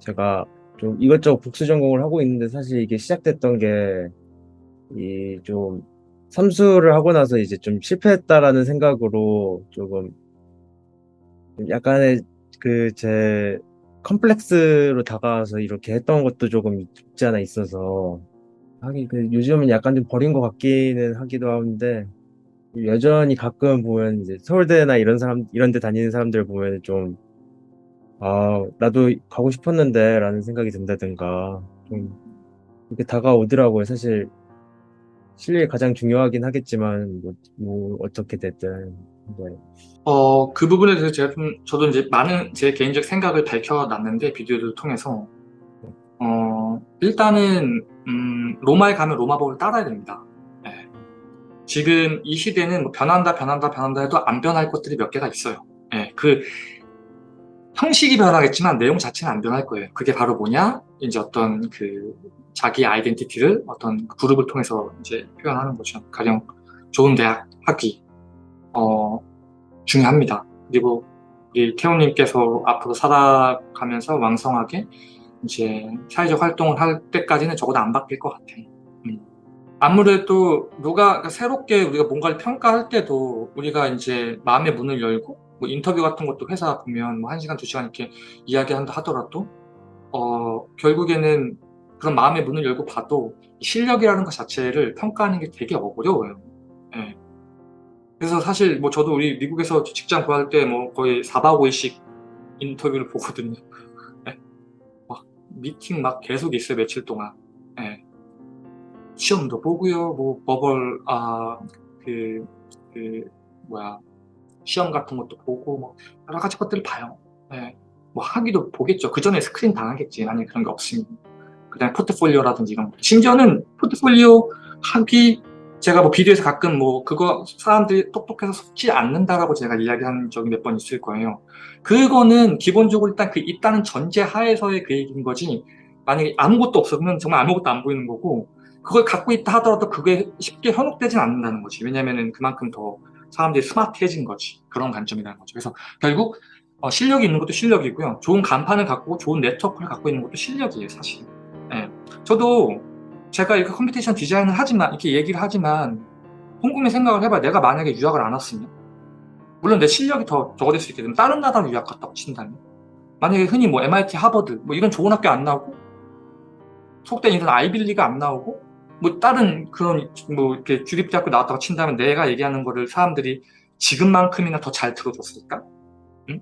제가 좀 이것저것 복수 전공을 하고 있는데 사실 이게 시작됐던 게 이 좀 삼수를 하고 나서 이제 좀 실패했다라는 생각으로 조금 약간의 그 제 컴플렉스로 다가와서 이렇게 했던 것도 조금 있지 않아 있어서 하긴 그 요즘은 약간 좀 버린 것 같기는 하기도 하는데 여전히 가끔 보면 이제 서울대나 이런 사람 이런 데 다니는 사람들 보면 좀 아, 나도 가고 싶었는데 라는 생각이 든다든가 좀 이렇게 다가오더라고요. 사실 실력이 가장 중요하긴 하겠지만 뭐, 뭐 어떻게 됐든 네. 어, 그 부분에 대해서 제가 좀, 저도 이제 많은 제 개인적 생각을 밝혀놨는데, 비디오를 통해서. 어, 일단은, 음, 로마에 가면 로마법을 따라야 됩니다. 예. 지금 이 시대는 뭐 변한다, 변한다, 변한다 해도 안 변할 것들이 몇 개가 있어요. 예, 그, 형식이 변하겠지만 내용 자체는 안 변할 거예요. 그게 바로 뭐냐? 이제 어떤 그, 자기 아이덴티티를 어떤 그룹을 통해서 이제 표현하는 거죠. 가령 좋은 대학 학위, 어, 중요합니다. 그리고 이 태호님께서 앞으로 살아가면서 왕성하게 이제 사회적 활동을 할 때까지는 적어도 안 바뀔 것 같아요. 음. 아무래도 누가 새롭게 우리가 뭔가를 평가할 때도 우리가 이제 마음의 문을 열고 뭐 인터뷰 같은 것도 회사 보면 뭐 1시간, 2시간 이렇게 이야기한다 하더라도 어, 결국에는 그런 마음의 문을 열고 봐도 실력이라는 것 자체를 평가하는 게 되게 어려워요. 예. 그래서 사실 뭐 저도 우리 미국에서 직장 구할 때 뭐 거의 4박 5일씩 인터뷰를 보거든요. 예. 막 미팅 막 계속 있어요 며칠 동안. 예. 시험도 보고요. 뭐 버벌 아 그 그 뭐야 시험 같은 것도 보고 뭐 여러 가지 것들을 봐요. 예. 뭐 하기도 보겠죠. 그 전에 스크린 당하겠지. 만약에 그런 게 없으면. 그냥 포트폴리오라든지 이런 거. 심지어는 포트폴리오 하기 제가 뭐 비디오에서 가끔 뭐 그거 사람들이 똑똑해서 속지 않는다라고 제가 이야기한 적이 몇 번 있을 거예요. 그거는 기본적으로 일단 그 있다는 전제 하에서의 그 얘기인 거지 만약에 아무것도 없으면 정말 아무것도 안 보이는 거고 그걸 갖고 있다 하더라도 그게 쉽게 현혹되진 않는다는 거지. 왜냐면은 그만큼 더 사람들이 스마트해진 거지. 그런 관점이라는 거죠. 그래서 결국 어, 실력이 있는 것도 실력이고요. 좋은 간판을 갖고 좋은 네트워크를 갖고 있는 것도 실력이에요, 사실. 예. 저도 제가 이렇게 computation 디자인을 하지만 이렇게 얘기를 하지만 곰곰이 생각을 해봐 내가 만약에 유학을 안 왔으면 물론 내 실력이 더 적어질 수 있겠지만 다른 나라로 유학 갔다고 친다면 만약에 흔히 뭐 MIT, 하버드 뭐 이런 좋은 학교 안 나오고 속된 이런 아이빌리가 안 나오고 뭐 다른 그런 뭐 이렇게 주립 대학교 나왔다고 친다면 내가 얘기하는 거를 사람들이 지금만큼이나 더 잘 들어줬을까? 응?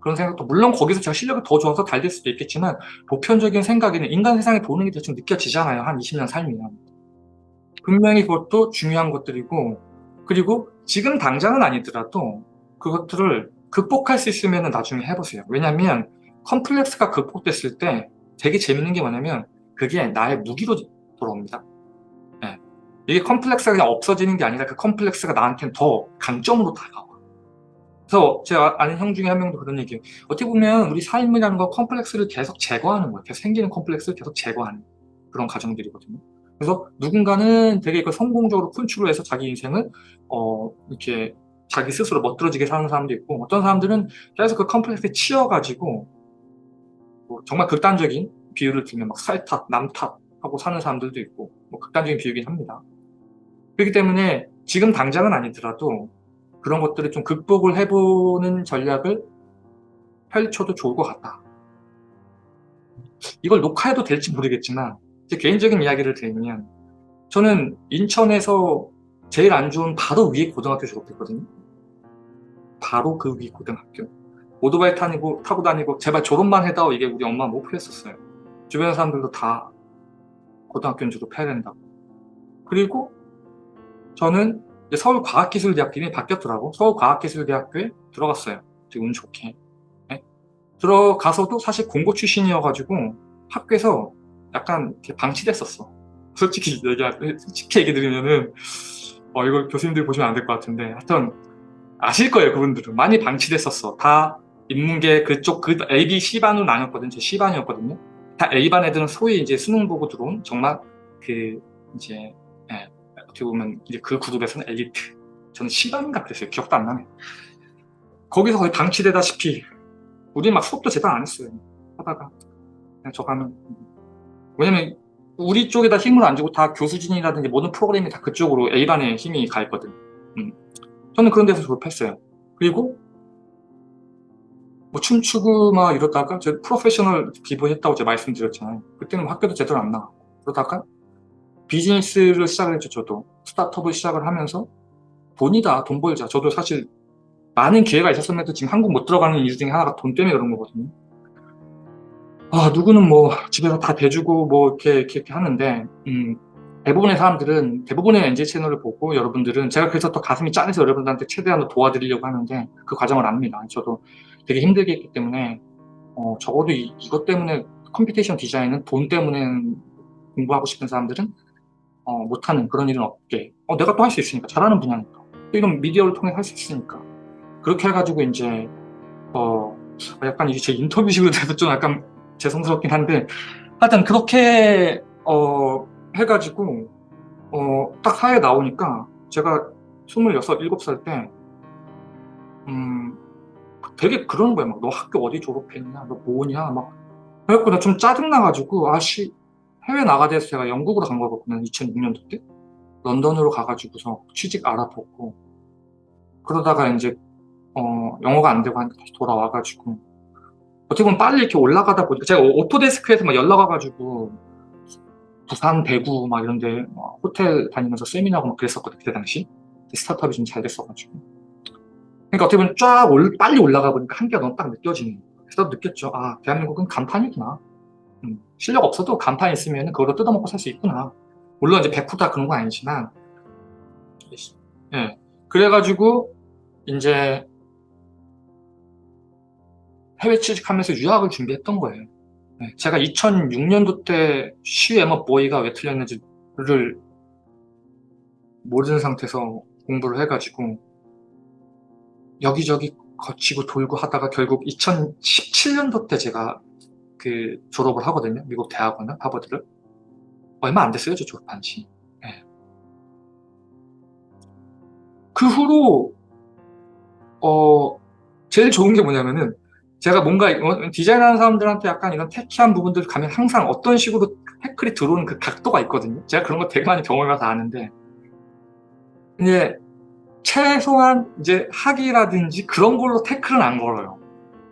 그런 생각도 물론 거기서 제가 실력이 더 좋아서 잘 될 수도 있겠지만 보편적인 생각에는 인간 세상에 보는 게 대충 느껴지잖아요. 한 20년 살면. 분명히 그것도 중요한 것들이고 그리고 지금 당장은 아니더라도 그것들을 극복할 수 있으면 나중에 해보세요. 왜냐면 컴플렉스가 극복됐을 때 되게 재밌는 게 뭐냐면 그게 나의 무기로 돌아옵니다. 네. 이게 컴플렉스가 그냥 없어지는 게 아니라 그 컴플렉스가 나한테는 더 강점으로 다가와. 그래서 제가 아는 형 중에 한 명도 그런 얘기해요. 어떻게 보면 우리 삶이라는 거 컴플렉스를 계속 제거하는 거예요. 계속 생기는 컴플렉스를 계속 제거하는 그런 과정들이거든요. 그래서 누군가는 되게 그 성공적으로 컨트롤해서 자기 인생을 어 이렇게 자기 스스로 멋들어지게 사는 사람도 있고 어떤 사람들은 계속 그 컴플렉스에 치여가지고 뭐 정말 극단적인 비유를 들면 막 살탓, 남탓 하고 사는 사람들도 있고 뭐 극단적인 비유긴 합니다. 그렇기 때문에 지금 당장은 아니더라도 그런 것들을 좀 극복을 해보는 전략을 펼쳐도 좋을 것 같다. 이걸 녹화해도 될지 모르겠지만 제 개인적인 이야기를 드리면 저는 인천에서 제일 안 좋은 바로 위에 고등학교 졸업했거든요. 바로 그 위 고등학교. 오토바이 타고, 다니고 제발 졸업만 해다오 이게 우리 엄마 목표였었어요. 주변 사람들도 다 고등학교는 졸업해야 된다고. 그리고 저는 서울과학기술대학교 이 바뀌었더라고. 서울과학기술대학교에 들어갔어요. 되게 운 좋게. 네? 들어가서도 사실 공고 출신이어가지고 학교에서 약간 방치됐었어. 솔직히 얘기, 솔직히 얘기 드리면은, 어, 이걸 교수님들이 보시면 안 될 것 같은데, 하여튼, 아실 거예요, 그분들은. 많이 방치됐었어. 다 인문계 그쪽, 그 A, B, C반으로 나눴거든요. 제 C반이었거든요. 다 A반 애들은 소위 이제 수능 보고 들어온 정말 그, 이제, 예, 어떻게 보면 이제 그 그룹에서는 엘리트. 저는 C반인가 그랬어요. 기억도 안 나네. 거기서 거의 방치되다시피, 우리 막 수업도 제대로 안 했어요. 하다가. 그냥 저 가면. 왜냐면, 우리 쪽에다 힘을 안 주고 다 교수진이라든지 모든 프로그램이 다 그쪽으로 A반에 힘이 가 있거든. 음. 저는 그런 데서 졸업했어요. 그리고 뭐 춤추고 막 이러다가 제가 프로페셔널 기부했다고 제가 말씀드렸잖아요. 그때는 학교도 제대로 안 나가고 그러다가 비즈니스를 시작을 했죠. 저도 스타트업을 시작을 하면서 돈이다 돈 벌자. 저도 사실 많은 기회가 있었음에도 지금 한국 못 들어가는 이유 중에 하나가 돈 때문에 그런 거거든요. 아 누구는 뭐 집에서 다 대주고 뭐 이렇게 이렇게, 이렇게 하는데 음, 대부분의 사람들은 대부분의 NJ 채널을 보고 여러분들은 제가 그래서 또 가슴이 짠해서 여러분들한테 최대한 도와드리려고 하는데 그 과정을 압니다. 저도 되게 힘들게 했기 때문에 어, 적어도 이, 이것 때문에 computation 디자인은 돈 때문에 공부하고 싶은 사람들은 어, 못하는 그런 일은 없게. 어, 내가 또 할 수 있으니까 잘하는 분야니까. 또 이런 미디어를 통해 할 수 있으니까. 그렇게 해가지고 이제 어, 약간 이게 제 인터뷰식으로 돼서 좀 약간 죄송스럽긴 한데 하여튼 그렇게 어, 해가지고 어, 딱 사회에 나오니까 제가 26, 7살 때 음, 되게 그러는 거야. 막 너 학교 어디 졸업했냐? 너 뭐냐? 막 그래갖고 나 좀 짜증나가지고 아씨 해외 나가돼서 제가 영국으로 간 거거든요. 2006년도 때 런던으로 가가지고서 취직 알아보고 그러다가 이제 어, 영어가 안 되고 다시 돌아와가지고 어떻게 보면 빨리 이렇게 올라가다 보니까 제가 오토데스크에서 막 연락 와가지고 부산, 대구 막 이런 데 호텔 다니면서 세미나하고 막 그랬었거든 그때 당시 스타트업이 좀 잘 됐어가지고 그러니까 어떻게 보면 쫙 올, 빨리 올라가 보니까 한계가 너무 딱 느껴지는 거예요. 그래서 느꼈죠. 아 대한민국은 간판이구나. 음, 실력 없어도 간판 있으면 그걸로 뜯어먹고 살 수 있구나. 물론 이제 100%다 그런 건 아니지만. 예. 그래가지고 이제 해외 취직하면서 유학을 준비했던 거예요. 네, 제가 2006년도 때 쉬 에머 보이가 왜 틀렸는지를 모르는 상태에서 공부를 해가지고 여기저기 거치고 돌고 하다가 결국 2017년도 때 제가 그 졸업을 하거든요. 미국 대학원을 하버드를 얼마 안 됐어요. 저 졸업한 지. 네. 그 후로 어 제일 좋은 게 뭐냐면은 제가 뭔가 디자인하는 사람들한테 약간 이런 테키한 부분들 가면 항상 어떤 식으로 태클이 들어오는 그 각도가 있거든요. 제가 그런 거 되게 많이 경험해서 아는데 근데 최소한 이제 학위라든지 그런 걸로 태클은 안 걸어요.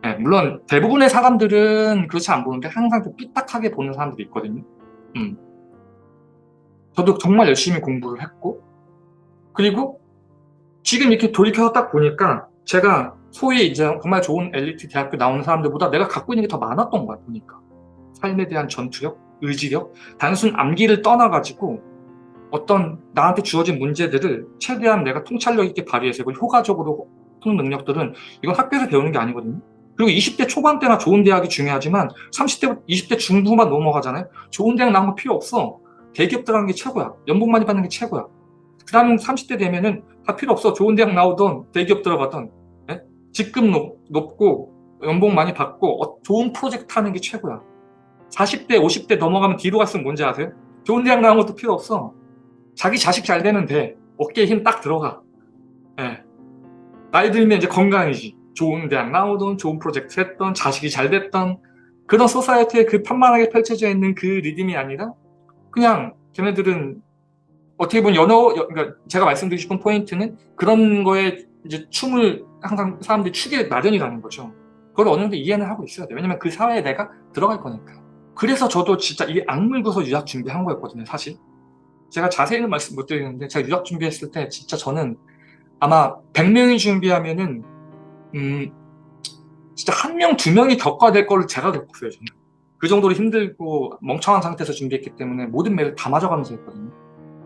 네, 물론 대부분의 사람들은 그렇지 않 보는데 항상 좀 삐딱하게 보는 사람들이 있거든요. 음. 저도 정말 열심히 공부를 했고 그리고 지금 이렇게 돌이켜서 딱 보니까 제가 소위 이제 정말 좋은 엘리트 대학교 나오는 사람들보다 내가 갖고 있는 게 더 많았던 거야 보니까 삶에 대한 전투력, 의지력 단순 암기를 떠나가지고 어떤 나한테 주어진 문제들을 최대한 내가 통찰력 있게 발휘해서 이걸 효과적으로 푸는 능력들은 이건 학교에서 배우는 게 아니거든요. 그리고 20대 초반 때나 좋은 대학이 중요하지만 30대, 20대 중후반 넘어가잖아요. 좋은 대학 나온 거 필요 없어. 대기업 들어가는 게 최고야. 연봉 많이 받는 게 최고야. 그 다음 30대 되면은 다 필요 없어. 좋은 대학 나오던 대기업 들어가던 직급 높, 높고 연봉 많이 받고 어, 좋은 프로젝트 하는 게 최고야. 40대 50대 넘어가면 뒤로 갔으면 뭔지 아세요? 좋은 대학 나온 것도 필요 없어 자기 자식 잘 되는데 어깨에 힘 딱 들어가 예. 나이 들면 이제 건강이지 좋은 대학 나오던 좋은 프로젝트 했던 자식이 잘 됐던 그런 소사이어티에 그 편만하게 펼쳐져 있는 그 리듬이 아니라 그냥 걔네들은 어떻게 보면 연어 그러니까 제가 말씀드리고 싶은 포인트는 그런 거에 이제 춤을 항상 사람들이 추게 마련이라는 거죠. 그걸 어느 정도 이해는 하고 있어야 돼요. 왜냐면 그 사회에 내가 들어갈 거니까. 그래서 저도 진짜 이게 악물고서 유학 준비한 거였거든요, 사실. 제가 자세히는 말씀 못 드리는데 제가 유학 준비했을 때 진짜 저는 아마 100명이 준비하면은 음 진짜 한 명, 두 명이 겪어야 될 거를 제가 겪었어요, 저는. 그 정도로 힘들고 멍청한 상태에서 준비했기 때문에 모든 매를 다 맞아가면서 했거든요.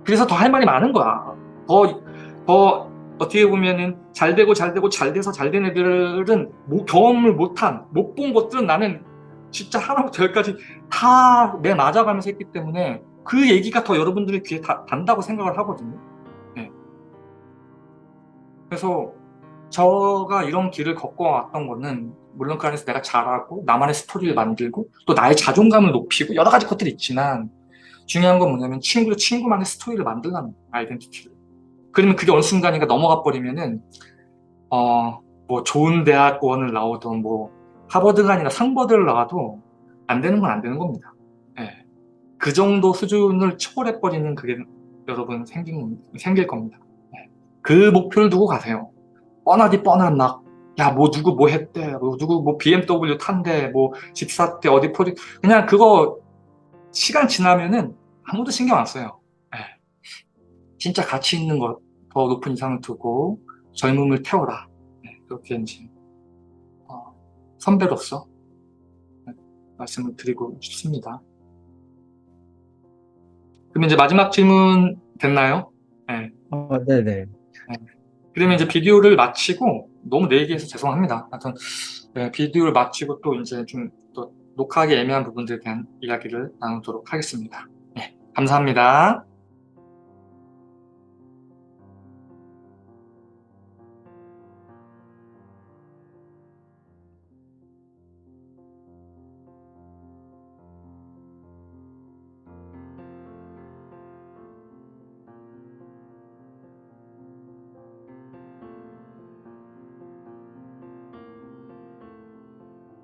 그래서 더 할 말이 많은 거야. 더, 더 어떻게 보면은 잘 되고 잘 되고 잘 돼서 잘 된 애들은 뭐 경험을 못한 못 본 것들은 나는 진짜 하나부터 열까지 다 내 맞아가면서 했기 때문에 그 얘기가 더 여러분들의 귀에 다, 단다고 생각을 하거든요 네. 그래서 저가 이런 길을 걷고 왔던 거는 물론 그 안에서 내가 잘하고 나만의 스토리를 만들고 또 나의 자존감을 높이고 여러 가지 것들이 있지만 중요한 건 뭐냐면 친구도 친구만의 스토리를 만들라는 아이덴티티를 그러면 그게 어느 순간인가 넘어가 버리면은 어 뭐 좋은 대학원을 나오던 뭐 하버드가 아니라 상버드를 나와도 안 되는 건 안 되는 겁니다 예. 그 정도 수준을 초월해 버리는 그게 여러분 생긴, 생길 겁니다 예. 그 목표를 두고 가세요 뻔하디 뻔한 막, 야, 뭐, 누구 뭐 했대, 뭐, 누구 뭐 BMW 탄대, 뭐, 집 샀대, 어디 포지, 그냥 그거, 시간 지나면은 아무도 신경 안 써요. 예. 진짜 가치 있는 것, 더 높은 이상을 두고, 젊음을 태워라. 예, 그렇게 이제, 어, 선배로서, 예, 말씀을 드리고 싶습니다. 그러면 이제 마지막 질문 됐나요? 예. 어, 네네. 그러면 이제 비디오를 마치고 너무 내 얘기해서 죄송합니다. 하여튼 네, 비디오를 마치고 또 이제 좀 또 녹화하기 애매한 부분들에 대한 이야기를 나누도록 하겠습니다. 네, 감사합니다.